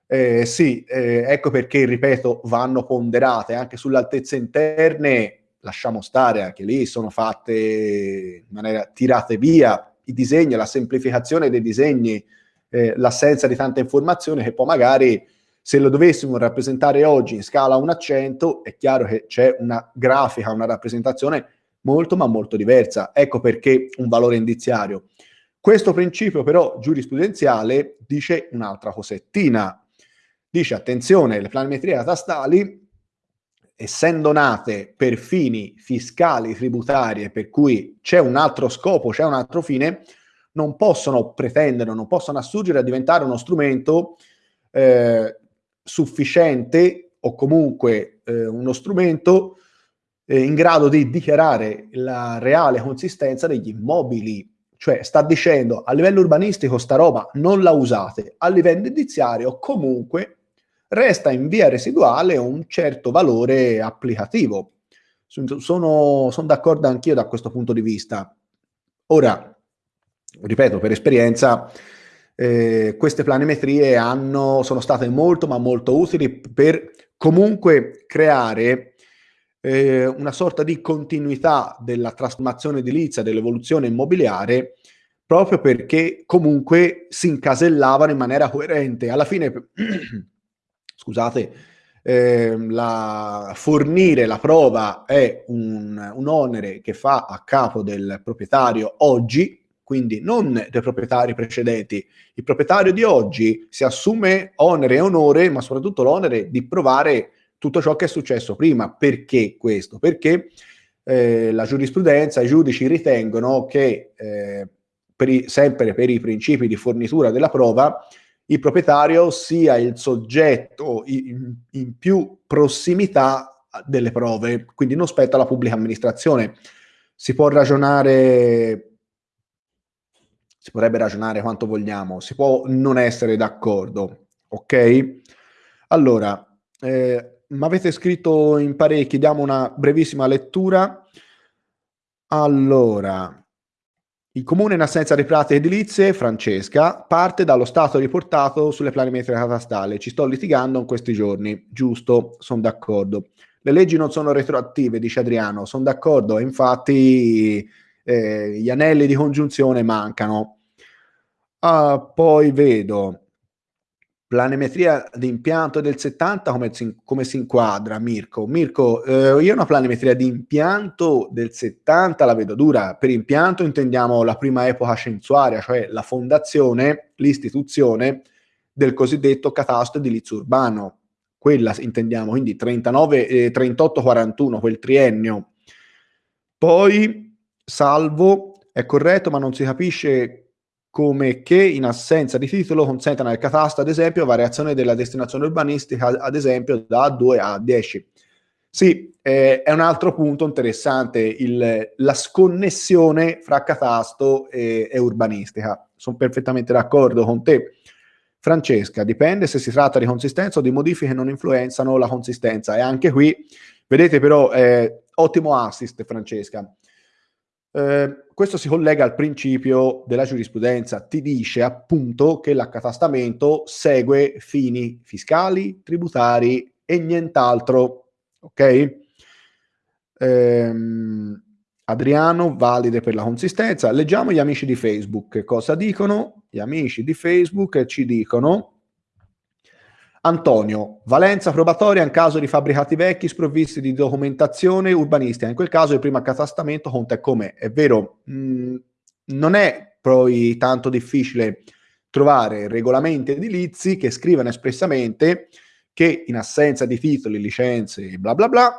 Eh, sì, eh, ecco perché, ripeto, vanno ponderate anche sulle altezze interne, lasciamo stare, anche lì sono fatte in maniera tirate via i disegni, la semplificazione dei disegni, eh, l'assenza di tanta informazione che poi magari se lo dovessimo rappresentare oggi in scala 1 a 100 è chiaro che c'è una grafica, una rappresentazione molto ma molto diversa. Ecco perché un valore indiziario. Questo principio però giurisprudenziale dice un'altra cosettina. Dice attenzione, le planimetrie catastali, essendo nate per fini fiscali, tributarie, per cui c'è un altro scopo, c'è un altro fine, non possono pretendere, non possono assurgere a diventare uno strumento eh, sufficiente o comunque eh, uno strumento eh, in grado di dichiarare la reale consistenza degli immobili cioè sta dicendo a livello urbanistico sta roba non la usate, a livello indiziario comunque resta in via residuale un certo valore applicativo. Sono, sono d'accordo anch'io da questo punto di vista. Ora, ripeto, per esperienza, eh, queste planimetrie hanno, sono state molto ma molto utili per comunque creare eh, una sorta di continuità della trasformazione edilizia, dell'evoluzione immobiliare, proprio perché comunque si incasellavano in maniera coerente. Alla fine, scusate, eh, la, fornire la prova è un, un onere che fa a capo del proprietario oggi, quindi non dei proprietari precedenti. Il proprietario di oggi si assume onere e onore, ma soprattutto l'onere di provare tutto ciò che è successo prima. Perché questo? Perché eh, la giurisprudenza, i giudici ritengono che eh, per i, sempre per i principi di fornitura della prova, il proprietario sia il soggetto in, in più prossimità delle prove, quindi non spetta alla pubblica amministrazione. Si può ragionare si potrebbe ragionare quanto vogliamo, si può non essere d'accordo, ok? Allora, eh, mi avete scritto in parecchi, diamo una brevissima lettura. Allora, il comune in assenza di pratiche edilizie, Francesca, parte dallo stato riportato sulle planimetrie catastali. Ci sto litigando in questi giorni. Giusto, sono d'accordo. Le leggi non sono retroattive, dice Adriano. Sono d'accordo, infatti eh, gli anelli di congiunzione mancano. Ah, poi vedo Planimetria di impianto del 70 come come si inquadra Mirko? Mirko, eh, io una planimetria di impianto del 70 la vedo dura. Per impianto intendiamo la prima epoca censuaria, cioè la fondazione, l'istituzione del cosiddetto catasto edilizio urbano. Quella intendiamo, quindi 39, eh, 38-41, quel triennio. Poi, salvo, è corretto, ma non si capisce come che in assenza di titolo consentano al catasto, ad esempio, variazione della destinazione urbanistica, ad esempio, da 2 a 10. Sì, eh, è un altro punto interessante, il, la sconnessione fra catasto e, e urbanistica. Sono perfettamente d'accordo con te. Francesca, dipende se si tratta di consistenza o di modifiche che non influenzano la consistenza. E anche qui, vedete però, eh, ottimo assist Francesca. Eh, questo si collega al principio della giurisprudenza, ti dice appunto che l'accatastamento segue fini fiscali, tributari e nient'altro. Ok? Ehm, Adriano, valide per la consistenza. Leggiamo gli amici di Facebook. Cosa dicono? Gli amici di Facebook ci dicono Antonio, valenza probatoria in caso di fabbricati vecchi sprovvisti di documentazione urbanistica. In quel caso il primo accatastamento conta come? È vero, mh, mm, non è poi tanto difficile trovare regolamenti edilizi che scrivano espressamente che in assenza di titoli, licenze e bla bla bla,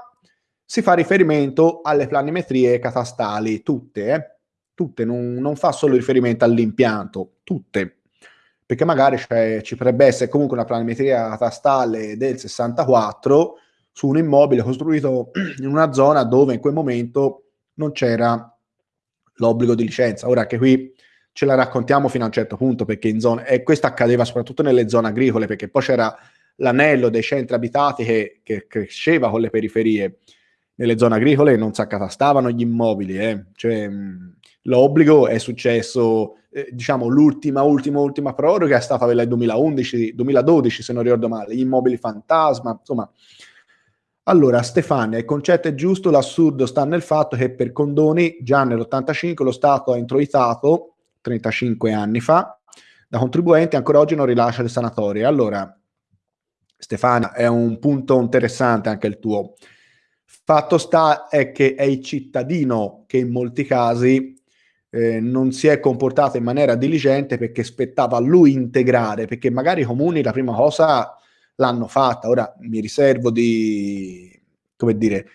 si fa riferimento alle planimetrie catastali, tutte, eh? tutte, non, non fa solo riferimento all'impianto, tutte perché magari ci potrebbe essere comunque una planimetria catastale del 64 su un immobile costruito in una zona dove in quel momento non c'era l'obbligo di licenza. Ora che qui ce la raccontiamo fino a un certo punto, perché in zone, e questo accadeva soprattutto nelle zone agricole, perché poi c'era l'anello dei centri abitati che, che cresceva con le periferie. Nelle zone agricole non si accatastavano gli immobili, eh. cioè, l'obbligo è successo eh, diciamo l'ultima, ultima, ultima proroga è stata quella del 2011, 2012 se non ricordo male, gli immobili fantasma, insomma. Allora, Stefania, il concetto è giusto, l'assurdo sta nel fatto che per condoni già nell'85 lo Stato ha introitato, 35 anni fa, da contribuenti ancora oggi non rilascia le sanatorie. Allora, Stefania, è un punto interessante anche il tuo. Fatto sta è che è il cittadino che in molti casi eh, non si è comportato in maniera diligente perché spettava a lui integrare, perché magari i comuni la prima cosa l'hanno fatta, ora mi riservo di, come dire,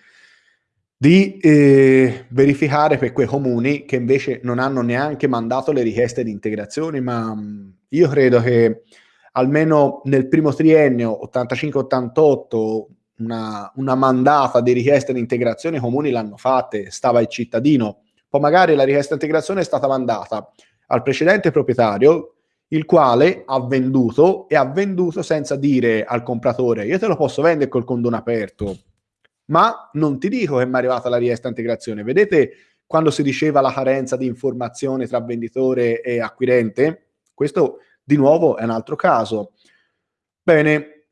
di eh, verificare per quei comuni che invece non hanno neanche mandato le richieste di integrazione, ma mh, mm, io credo che almeno nel primo triennio 85-88 una, una mandata di richieste di integrazione i comuni l'hanno fatta, stava il cittadino poi magari la richiesta integrazione è stata mandata al precedente proprietario, il quale ha venduto e ha venduto senza dire al compratore io te lo posso vendere col condono aperto, ma non ti dico che mi è arrivata la richiesta integrazione. Vedete quando si diceva la carenza di informazione tra venditore e acquirente? Questo di nuovo è un altro caso. Bene,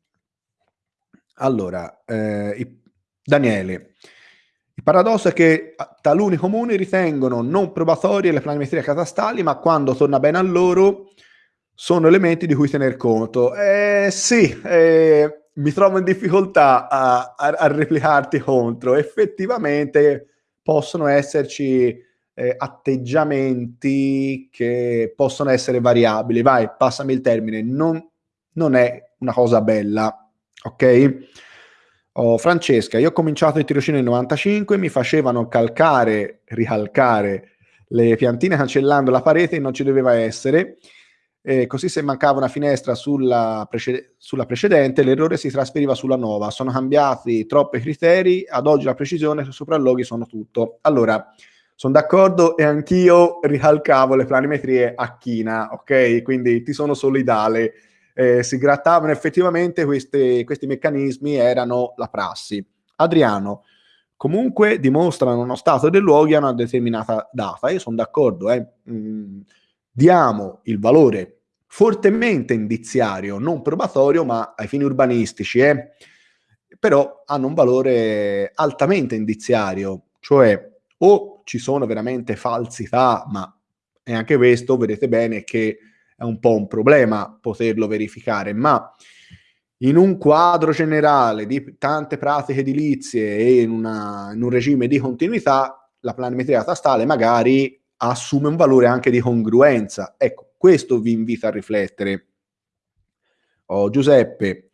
allora, eh, Daniele, il paradosso è che taluni comuni ritengono non probatorie le planimetrie catastali, ma quando torna bene a loro sono elementi di cui tener conto. Eh, sì, eh, mi trovo in difficoltà a, a, a, replicarti contro. Effettivamente possono esserci eh, atteggiamenti che possono essere variabili. Vai, passami il termine. Non, non è una cosa bella, ok? Oh, Francesca, io ho cominciato il tirocinio nel 95, mi facevano calcare, ricalcare le piantine cancellando la parete e non ci doveva essere. E così se mancava una finestra sulla, preced- sulla precedente, l'errore si trasferiva sulla nuova. Sono cambiati troppi criteri, ad oggi la precisione e i sopralloghi sono tutto. Allora, sono d'accordo e anch'io ricalcavo le planimetrie a china, ok? Quindi ti sono solidale eh, si grattavano effettivamente queste, questi meccanismi, erano la prassi. Adriano, comunque dimostrano uno stato dei luoghi a una determinata data. Io sono d'accordo, eh. mm, diamo il valore fortemente indiziario, non probatorio, ma ai fini urbanistici, eh. però hanno un valore altamente indiziario, cioè o ci sono veramente falsità, ma è anche questo, vedete bene che è un po' un problema poterlo verificare, ma in un quadro generale di tante pratiche edilizie e in, una, in un regime di continuità, la planimetria catastale magari assume un valore anche di congruenza. Ecco, questo vi invita a riflettere. Oh, Giuseppe,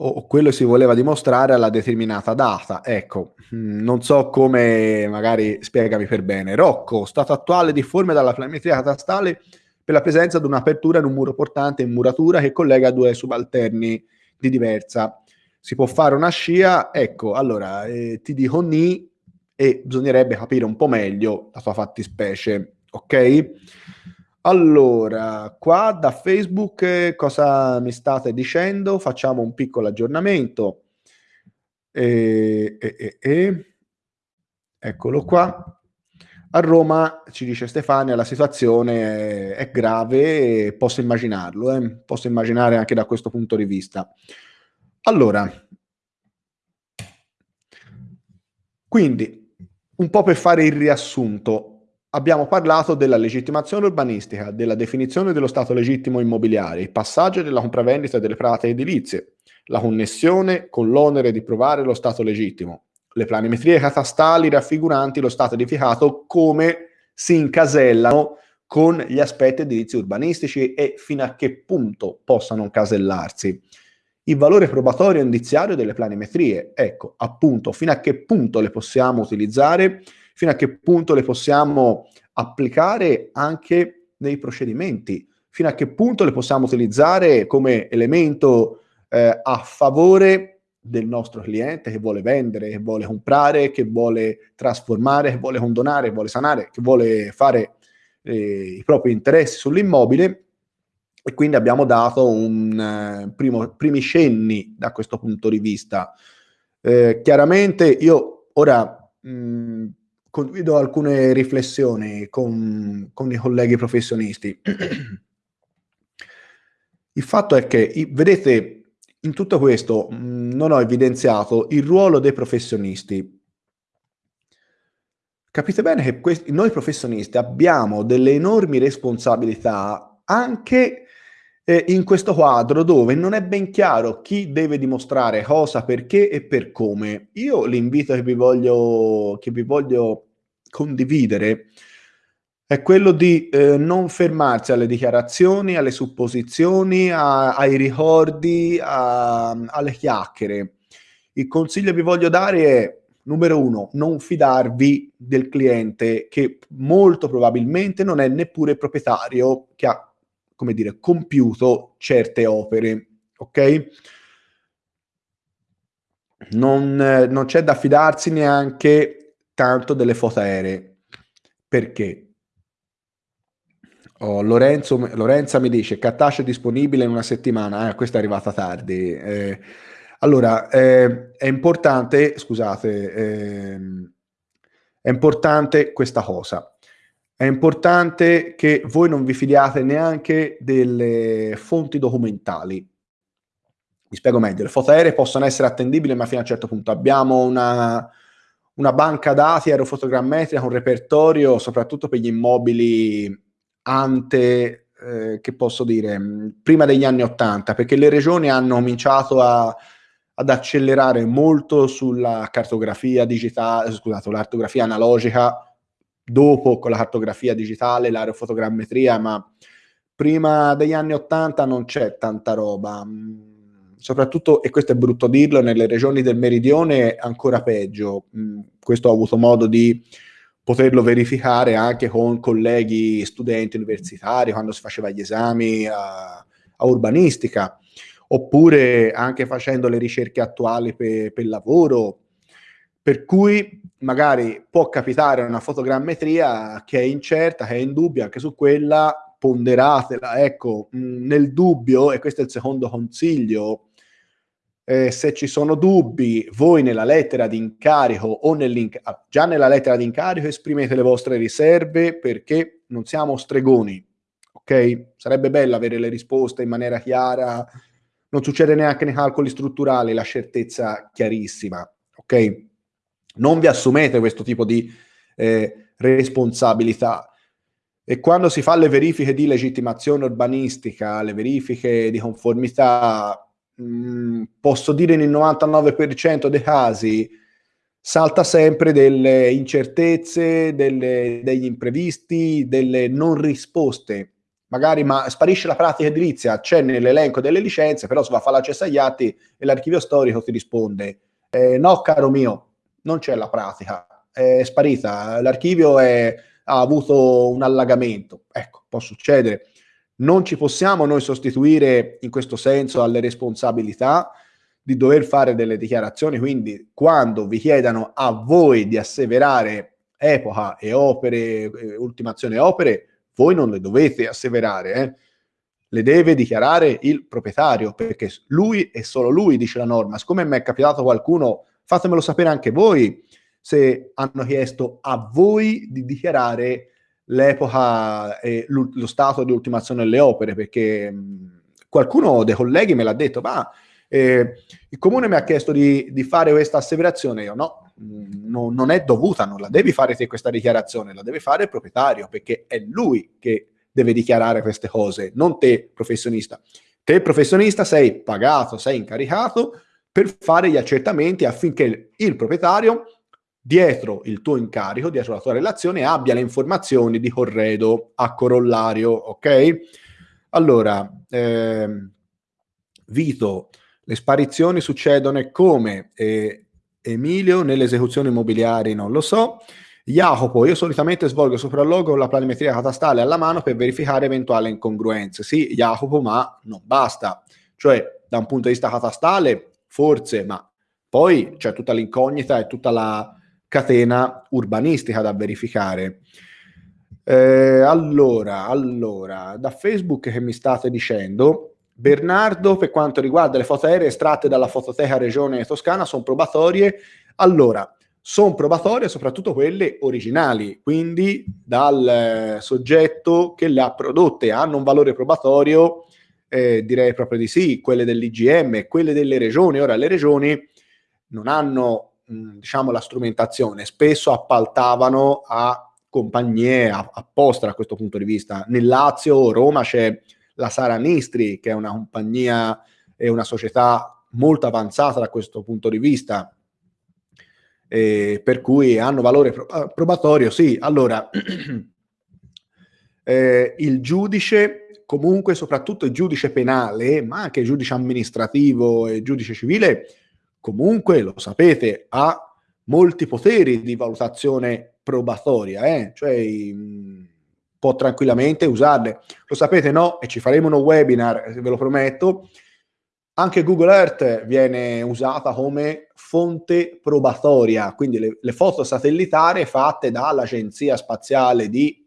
o quello si voleva dimostrare alla determinata data. Ecco, mm, non so come, magari spiegami per bene. Rocco, stato attuale difforme dalla planimetria catastale per la presenza di un'apertura in un muro portante in muratura che collega due subalterni di diversa. Si può fare una scia, ecco, allora eh, ti dico ni e bisognerebbe capire un po' meglio la tua fattispecie, ok? Allora, qua da Facebook cosa mi state dicendo? Facciamo un piccolo aggiornamento. E, e, e, eccolo qua. A Roma, ci dice Stefania, la situazione è, grave, posso immaginarlo, eh? posso immaginare anche da questo punto di vista. Allora, quindi, un po' per fare il riassunto, abbiamo parlato della legittimazione urbanistica, della definizione dello stato legittimo immobiliare, il passaggio della compravendita delle prate edilizie, la connessione con l'onere di provare lo stato legittimo, le planimetrie catastali raffiguranti lo stato edificato come si incasellano con gli aspetti edilizi urbanistici e fino a che punto possano incasellarsi. Il valore probatorio indiziario delle planimetrie, ecco, appunto, fino a che punto le possiamo utilizzare, fino a che punto le possiamo applicare anche nei procedimenti, fino a che punto le possiamo utilizzare come elemento eh, a favore del nostro cliente che vuole vendere, che vuole comprare, che vuole trasformare, che vuole condonare, che vuole sanare, che vuole fare eh, i propri interessi sull'immobile e quindi abbiamo dato un eh, primo, primi cenni da questo punto di vista. Eh, chiaramente io ora mh, condivido alcune riflessioni con, con i colleghi professionisti. Il fatto è che, vedete, in tutto questo mh, non ho evidenziato il ruolo dei professionisti. Capite bene che questi, noi professionisti abbiamo delle enormi responsabilità anche eh, in questo quadro dove non è ben chiaro chi deve dimostrare cosa, perché e per come. Io l'invito che vi voglio, che vi voglio condividere è quello di eh, non fermarsi alle dichiarazioni, alle supposizioni, a, ai ricordi, a, alle chiacchiere. Il consiglio che vi voglio dare è, numero uno, non fidarvi del cliente che molto probabilmente non è neppure proprietario che ha, come dire, compiuto certe opere, ok? Non, eh, non c'è da fidarsi neanche tanto delle foto aeree. Perché? Oh, Lorenzo, Lorenza mi dice Cattace è disponibile in una settimana. Eh, questa è arrivata tardi. Eh, allora, eh, è importante, scusate, ehm, è importante questa cosa. È importante che voi non vi fidiate neanche delle fonti documentali. Mi spiego meglio, le foto aeree possono essere attendibili, ma fino a un certo punto abbiamo una, una banca dati aerofotogrammetrica, un repertorio, soprattutto per gli immobili ante, eh, che posso dire, prima degli anni Ottanta, perché le regioni hanno cominciato a, ad accelerare molto sulla cartografia digitale, scusate, l'artografia analogica, dopo con la cartografia digitale, l'aerofotogrammetria, ma prima degli anni Ottanta non c'è tanta roba. Soprattutto, e questo è brutto dirlo, nelle regioni del meridione ancora peggio. Questo ho avuto modo di poterlo verificare anche con colleghi studenti universitari quando si faceva gli esami a, a urbanistica, oppure anche facendo le ricerche attuali per, per lavoro, per cui magari può capitare una fotogrammetria che è incerta, che è in dubbio, anche su quella ponderatela, ecco, nel dubbio, e questo è il secondo consiglio, eh, se ci sono dubbi, voi nella lettera di incarico o ah, già nella lettera di incarico esprimete le vostre riserve perché non siamo stregoni, ok? Sarebbe bello avere le risposte in maniera chiara, non succede neanche nei calcoli strutturali la certezza chiarissima, ok? Non vi assumete questo tipo di eh, responsabilità. E quando si fa le verifiche di legittimazione urbanistica, le verifiche di conformità, Mm, posso dire nel 99% dei casi salta sempre delle incertezze, delle, degli imprevisti, delle non risposte. Magari ma sparisce la pratica edilizia, c'è nell'elenco delle licenze, però si va a fare l'accesso agli atti e l'archivio storico ti risponde eh, no caro mio, non c'è la pratica, è sparita, l'archivio è, ha avuto un allagamento. Ecco, può succedere non ci possiamo noi sostituire in questo senso alle responsabilità di dover fare delle dichiarazioni, quindi quando vi chiedano a voi di asseverare epoca e opere, eh, ultimazione opere, voi non le dovete asseverare, eh? le deve dichiarare il proprietario, perché lui e solo lui dice la norma. Siccome mi è capitato qualcuno, fatemelo sapere anche voi se hanno chiesto a voi di dichiarare l'epoca e lo stato di ultimazione delle opere, perché qualcuno dei colleghi me l'ha detto, ma eh, il comune mi ha chiesto di, di fare questa asseverazione, io no, no, non è dovuta, non la devi fare te questa dichiarazione, la deve fare il proprietario, perché è lui che deve dichiarare queste cose, non te professionista. Te professionista sei pagato, sei incaricato per fare gli accertamenti affinché il proprietario dietro il tuo incarico, dietro la tua relazione, abbia le informazioni di corredo a corollario, ok? Allora, ehm, Vito, le sparizioni succedono e come? Eh, Emilio, nelle esecuzioni immobiliari non lo so. Jacopo, io solitamente svolgo sopralluogo con la planimetria catastale alla mano per verificare eventuali incongruenze. Sì, Jacopo, ma non basta. Cioè, da un punto di vista catastale, forse, ma poi c'è tutta l'incognita e tutta la catena urbanistica da verificare. Eh, allora, allora, da Facebook che mi state dicendo, Bernardo, per quanto riguarda le foto aeree estratte dalla fototeca Regione Toscana, sono probatorie. Allora, sono probatorie soprattutto quelle originali, quindi dal eh, soggetto che le ha prodotte hanno un valore probatorio, eh, direi proprio di sì, quelle dell'IGM, quelle delle regioni. Ora, le regioni non hanno, diciamo, la strumentazione, spesso appaltavano a compagnie apposta da questo punto di vista. Nel Lazio, Roma c'è la Sara Nistri, che è una compagnia e una società molto avanzata da questo punto di vista, eh, per cui hanno valore ah, probatorio, sì. Allora, eh, il giudice, comunque soprattutto il giudice penale, ma anche il giudice amministrativo e il giudice civile, comunque, lo sapete, ha molti poteri di valutazione probatoria, eh? cioè mh, può tranquillamente usarle. Lo sapete, no? E ci faremo uno webinar, ve lo prometto, anche Google Earth viene usata come fonte probatoria, quindi le, le foto satellitari fatte dall'Agenzia Spaziale di,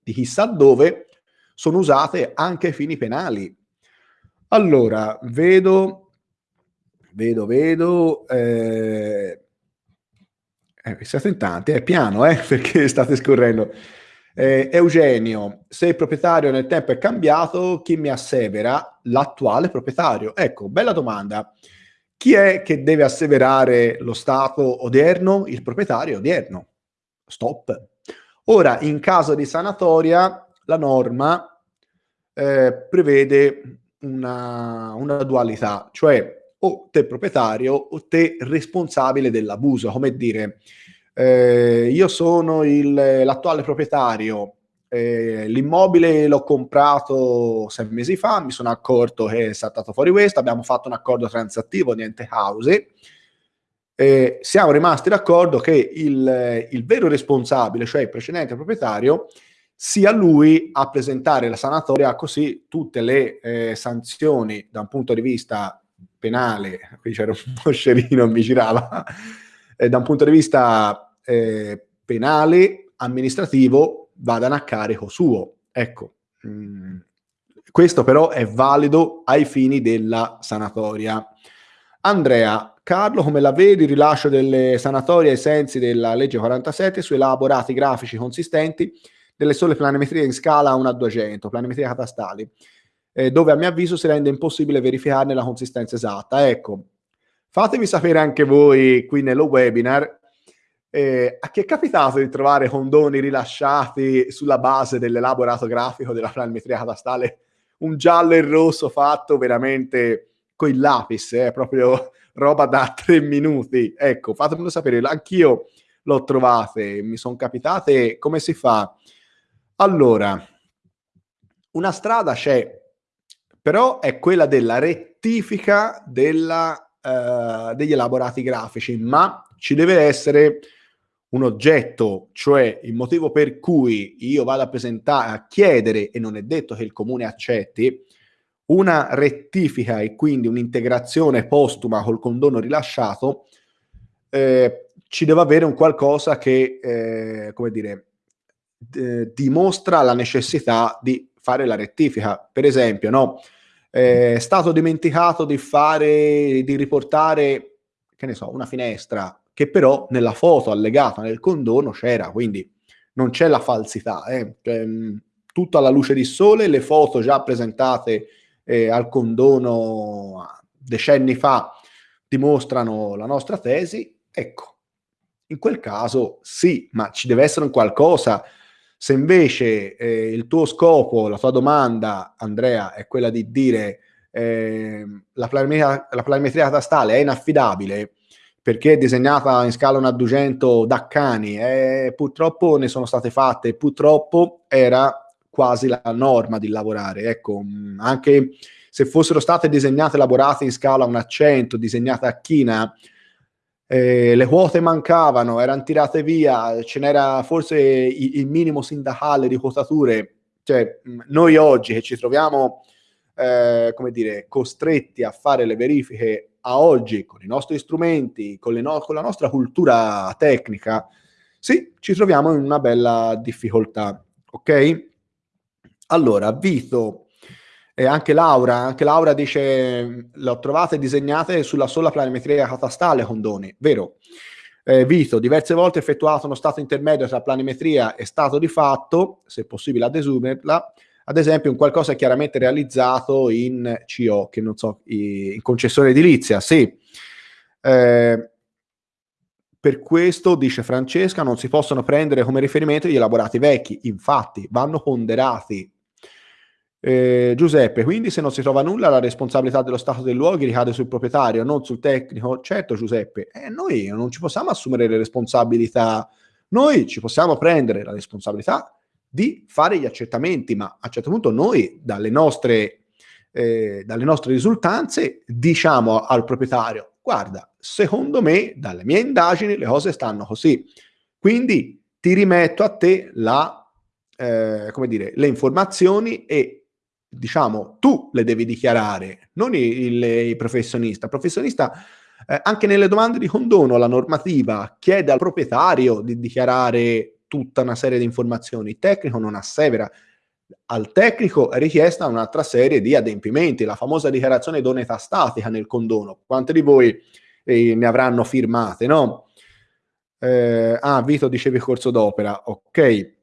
di chissà dove sono usate anche ai fini penali. Allora, vedo, vedo, vedo, eh, eh, siete in tanti, è piano, eh, perché state scorrendo. Eh, Eugenio, se il proprietario nel tempo è cambiato, chi mi assevera? L'attuale proprietario. Ecco, bella domanda. Chi è che deve asseverare lo stato odierno? Il proprietario odierno. Stop. Ora, in caso di sanatoria, la norma eh, prevede una, una dualità, cioè o te proprietario o te responsabile dell'abuso, come dire, eh, io sono il, l'attuale proprietario, eh, l'immobile l'ho comprato sei mesi fa, mi sono accorto che è saltato fuori questo, abbiamo fatto un accordo transattivo, niente house, eh, siamo rimasti d'accordo che il, il, vero responsabile, cioè il precedente proprietario, sia lui a presentare la sanatoria, così tutte le eh, sanzioni da un punto di vista penale, qui c'era un moscerino, mi girava, eh, da un punto di vista eh, penale, amministrativo, vadano a carico suo. Ecco, mm, questo però è valido ai fini della sanatoria. Andrea, Carlo, come la vedi il rilascio delle sanatorie ai sensi della legge 47 su elaborati grafici consistenti delle sole planimetrie in scala 1 a 200, planimetrie catastali, eh, dove a mio avviso si rende impossibile verificarne la consistenza esatta. Ecco, fatemi sapere anche voi qui nello webinar eh, a chi è capitato di trovare condoni rilasciati sulla base dell'elaborato grafico della planimetria catastale, un giallo e rosso fatto veramente con il lapis, eh, proprio roba da tre minuti. Ecco, fatemelo sapere, anch'io l'ho trovate, mi sono capitate, come si fa? Allora, una strada c'è, però è quella della rettifica della, uh, degli elaborati grafici, ma ci deve essere un oggetto, cioè il motivo per cui io vado a presentare, a chiedere, e non è detto che il comune accetti, una rettifica e quindi un'integrazione postuma col condono rilasciato, eh, ci deve avere un qualcosa che, eh, come dire, d- dimostra la necessità di fare la rettifica. Per esempio, no, eh, è stato dimenticato di fare, di riportare, che ne so, una finestra che però nella foto allegata nel condono c'era, quindi non c'è la falsità, eh? cioè, tutto alla luce di sole, le foto già presentate eh, al condono decenni fa dimostrano la nostra tesi, ecco, in quel caso sì, ma ci deve essere un qualcosa. Se invece eh, il tuo scopo, la tua domanda, Andrea, è quella di dire eh, la, planimetria, la planimetria catastale è inaffidabile, perché è disegnata in scala 1 a 200 da cani, e purtroppo ne sono state fatte, purtroppo era quasi la norma di lavorare. Ecco, mm, anche se fossero state disegnate elaborate in scala 1 a 100, disegnate a china, eh, le quote mancavano, erano tirate via, ce n'era forse il, il minimo sindacale di quotature. Cioè, mm, noi oggi che ci troviamo, eh, come dire, costretti a fare le verifiche a oggi con i nostri strumenti, con, no- con la nostra cultura tecnica, sì, ci troviamo in una bella difficoltà, ok? Allora, Vito e anche Laura, anche Laura dice, l'ho trovate disegnate sulla sola planimetria catastale condoni, vero? Eh, Vito, diverse volte effettuato uno stato intermedio tra planimetria e stato di fatto, se possibile ad esumerla, ad esempio un qualcosa chiaramente realizzato in CO, che non so, in concessione edilizia, sì. Eh, per questo, dice Francesca, non si possono prendere come riferimento gli elaborati vecchi, infatti vanno ponderati eh, Giuseppe, quindi se non si trova nulla la responsabilità dello stato dei luoghi ricade sul proprietario, non sul tecnico. Certo Giuseppe, eh, noi non ci possiamo assumere le responsabilità, noi ci possiamo prendere la responsabilità di fare gli accertamenti, ma a un certo punto noi dalle nostre, eh, dalle nostre risultanze diciamo al proprietario, guarda, secondo me dalle mie indagini le cose stanno così, quindi ti rimetto a te la, eh, come dire, le informazioni e diciamo, tu le devi dichiarare, non il, il professionista. Il professionista, eh, anche nelle domande di condono, la normativa chiede al proprietario di dichiarare tutta una serie di informazioni. Il tecnico non assevera. Al tecnico è richiesta un'altra serie di adempimenti, la famosa dichiarazione d'onetà statica nel condono. Quante di voi eh, ne avranno firmate, no? Eh, ah, Vito dicevi corso d'opera, ok.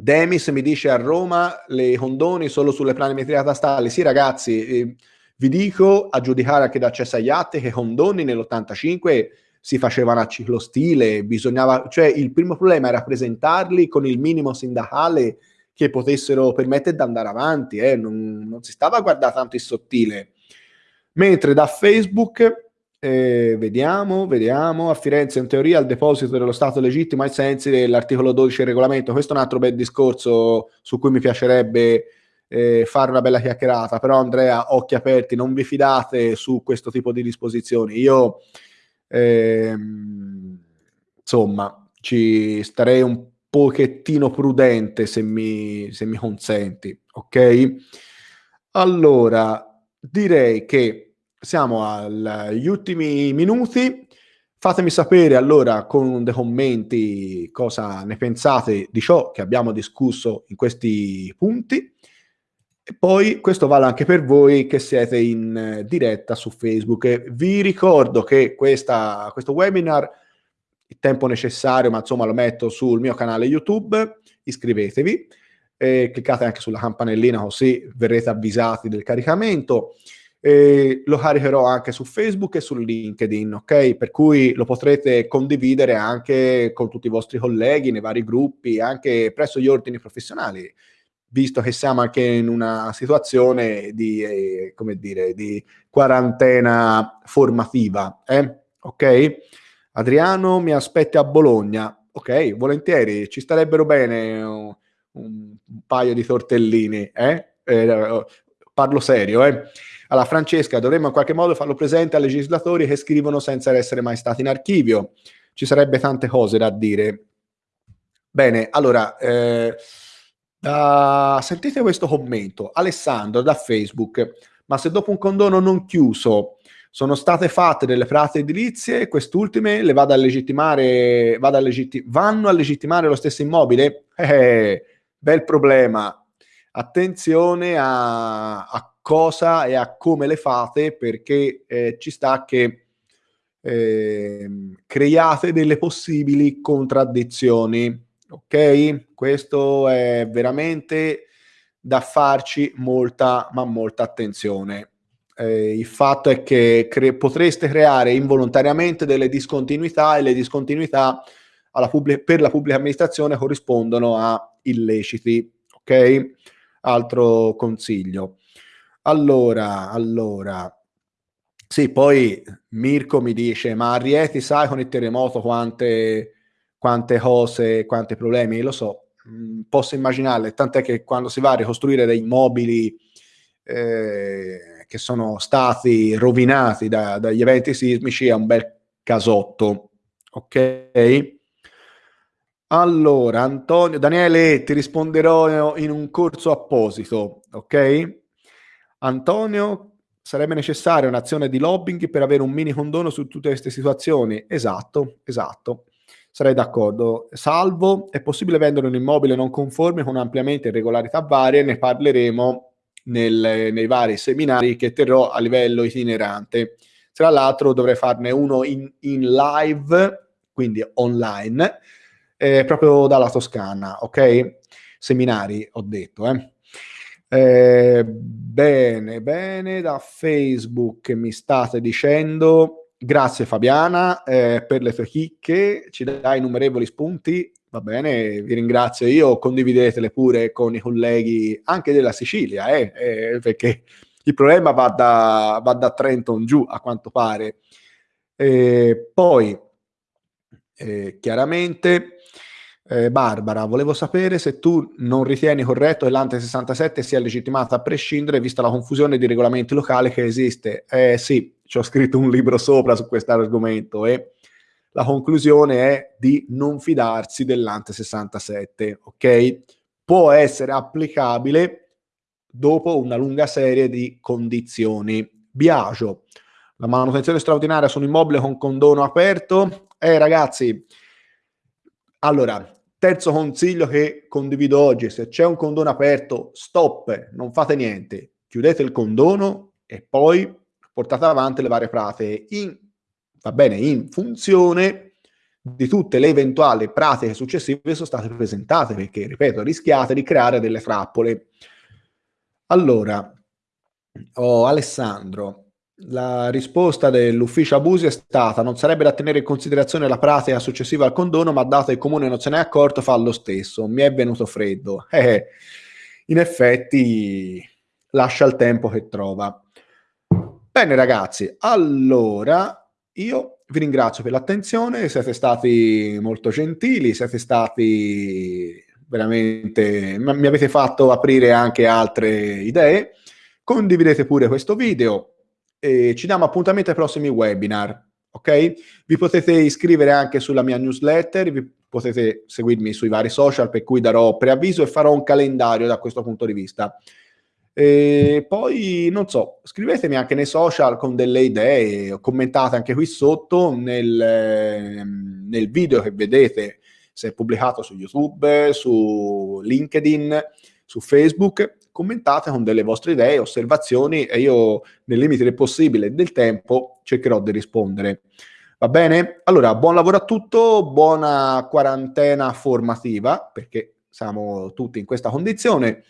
Demis mi dice a Roma le condoni solo sulle planimetrie catastali. Sì, ragazzi, eh, vi dico a giudicare anche da Cesare Iatte che condoni nell'85 si facevano a ciclostile, bisognava, cioè il primo problema era presentarli con il minimo sindacale che potessero permettere di andare avanti, eh? non, non si stava a guardare tanto il sottile. Mentre da Facebook eh, vediamo, vediamo. A Firenze, in teoria, il deposito dello Stato legittimo ai sensi dell'articolo 12 del regolamento. Questo è un altro bel discorso su cui mi piacerebbe eh, fare una bella chiacchierata. Però, Andrea, occhi aperti, non vi fidate su questo tipo di disposizioni. Io, ehm, insomma, ci starei un pochettino prudente se mi, se mi consenti, ok? Allora, direi che siamo agli ultimi minuti. Fatemi sapere allora con dei commenti cosa ne pensate di ciò che abbiamo discusso in questi punti. E poi questo vale anche per voi che siete in diretta su Facebook. E vi ricordo che questa, questo webinar, il tempo necessario, ma insomma lo metto sul mio canale YouTube, iscrivetevi, e cliccate anche sulla campanellina così verrete avvisati del caricamento. E lo caricherò anche su Facebook e su LinkedIn, ok? Per cui lo potrete condividere anche con tutti i vostri colleghi nei vari gruppi, anche presso gli ordini professionali, visto che siamo anche in una situazione di, eh, come dire, di quarantena formativa, eh? ok? Adriano mi aspetti a Bologna, ok? Volentieri, ci starebbero bene un, un paio di tortellini, eh? eh parlo serio, eh? Alla Francesca, dovremmo in qualche modo farlo presente ai legislatori che scrivono senza essere mai stati in archivio. Ci sarebbe tante cose da dire. Bene, allora, eh, uh, sentite questo commento. Alessandro da Facebook, ma se dopo un condono non chiuso sono state fatte delle pratiche edilizie, quest'ultime le vado a legittimare, vado a legitti- vanno a legittimare lo stesso immobile? Eh, bel problema. Attenzione a, a cosa e a come le fate perché eh, ci sta che eh, creiate delle possibili contraddizioni. Ok? Questo è veramente da farci molta, ma molta attenzione. Eh, il fatto è che cre- potreste creare involontariamente delle discontinuità e le discontinuità pubblic- per la pubblica amministrazione corrispondono a illeciti. Ok? Altro consiglio. Allora, allora, Sì, poi Mirko mi dice, ma a Rieti sai con il terremoto quante, quante cose, quanti problemi? Lo so, mh, posso immaginare, tant'è che quando si va a ricostruire dei mobili eh, che sono stati rovinati da, dagli eventi sismici è un bel casotto, ok? Allora, Antonio, Daniele, ti risponderò in un corso apposito, ok? Antonio, sarebbe necessaria un'azione di lobbying per avere un mini condono su tutte queste situazioni. Esatto, esatto. Sarei d'accordo. Salvo, è possibile vendere un immobile non conforme con ampliamenti e regolarità varie, ne parleremo nel, nei vari seminari che terrò a livello itinerante. Tra l'altro dovrei farne uno in, in live, quindi online, eh, proprio dalla Toscana, ok? Seminari, ho detto, eh. Eh, bene, bene, da Facebook mi state dicendo grazie Fabiana eh, per le tue chicche, ci dai innumerevoli spunti, va bene, vi ringrazio io, condividetele pure con i colleghi anche della Sicilia, eh, eh perché il problema va da, va da Trenton giù a quanto pare. poi, eh, chiaramente eh, Barbara, volevo sapere se tu non ritieni corretto che l'Ante 67 sia legittimata a prescindere, vista la confusione di regolamenti locali che esiste. Eh sì, ci ho scritto un libro sopra su questo argomento e la conclusione è di non fidarsi dell'Ante 67, ok? Può essere applicabile dopo una lunga serie di condizioni. Biagio, la manutenzione straordinaria su un immobile con condono aperto. Eh ragazzi, allora, Terzo consiglio che condivido oggi, se c'è un condono aperto, stop, non fate niente, chiudete il condono e poi portate avanti le varie pratiche in, va bene, in funzione di tutte le eventuali pratiche successive che sono state presentate, perché, ripeto, rischiate di creare delle trappole. Allora, oh, Alessandro, la risposta dell'ufficio abusi è stata non sarebbe da tenere in considerazione la pratica successiva al condono, ma dato che il comune non se n'è accorto fa lo stesso. Mi è venuto freddo. Eh, in effetti lascia il tempo che trova. Bene ragazzi, allora io vi ringrazio per l'attenzione, siete stati molto gentili, siete stati veramente, mi avete fatto aprire anche altre idee. Condividete pure questo video, e ci diamo appuntamento ai prossimi webinar. Ok? Vi potete iscrivere anche sulla mia newsletter, vi potete seguirmi sui vari social per cui darò preavviso e farò un calendario da questo punto di vista. E poi non so, scrivetemi anche nei social con delle idee, commentate anche qui sotto nel, ehm, nel video che vedete se è pubblicato su YouTube, su LinkedIn, su Facebook commentate con delle vostre idee, osservazioni e io nel limite del possibile del tempo cercherò di rispondere. Va bene? Allora, buon lavoro a tutto, buona quarantena formativa, perché siamo tutti in questa condizione,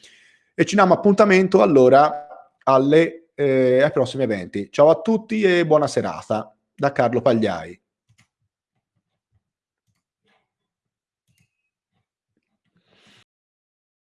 e ci diamo appuntamento allora alle, eh, ai prossimi eventi. Ciao a tutti e buona serata da Carlo Pagliai.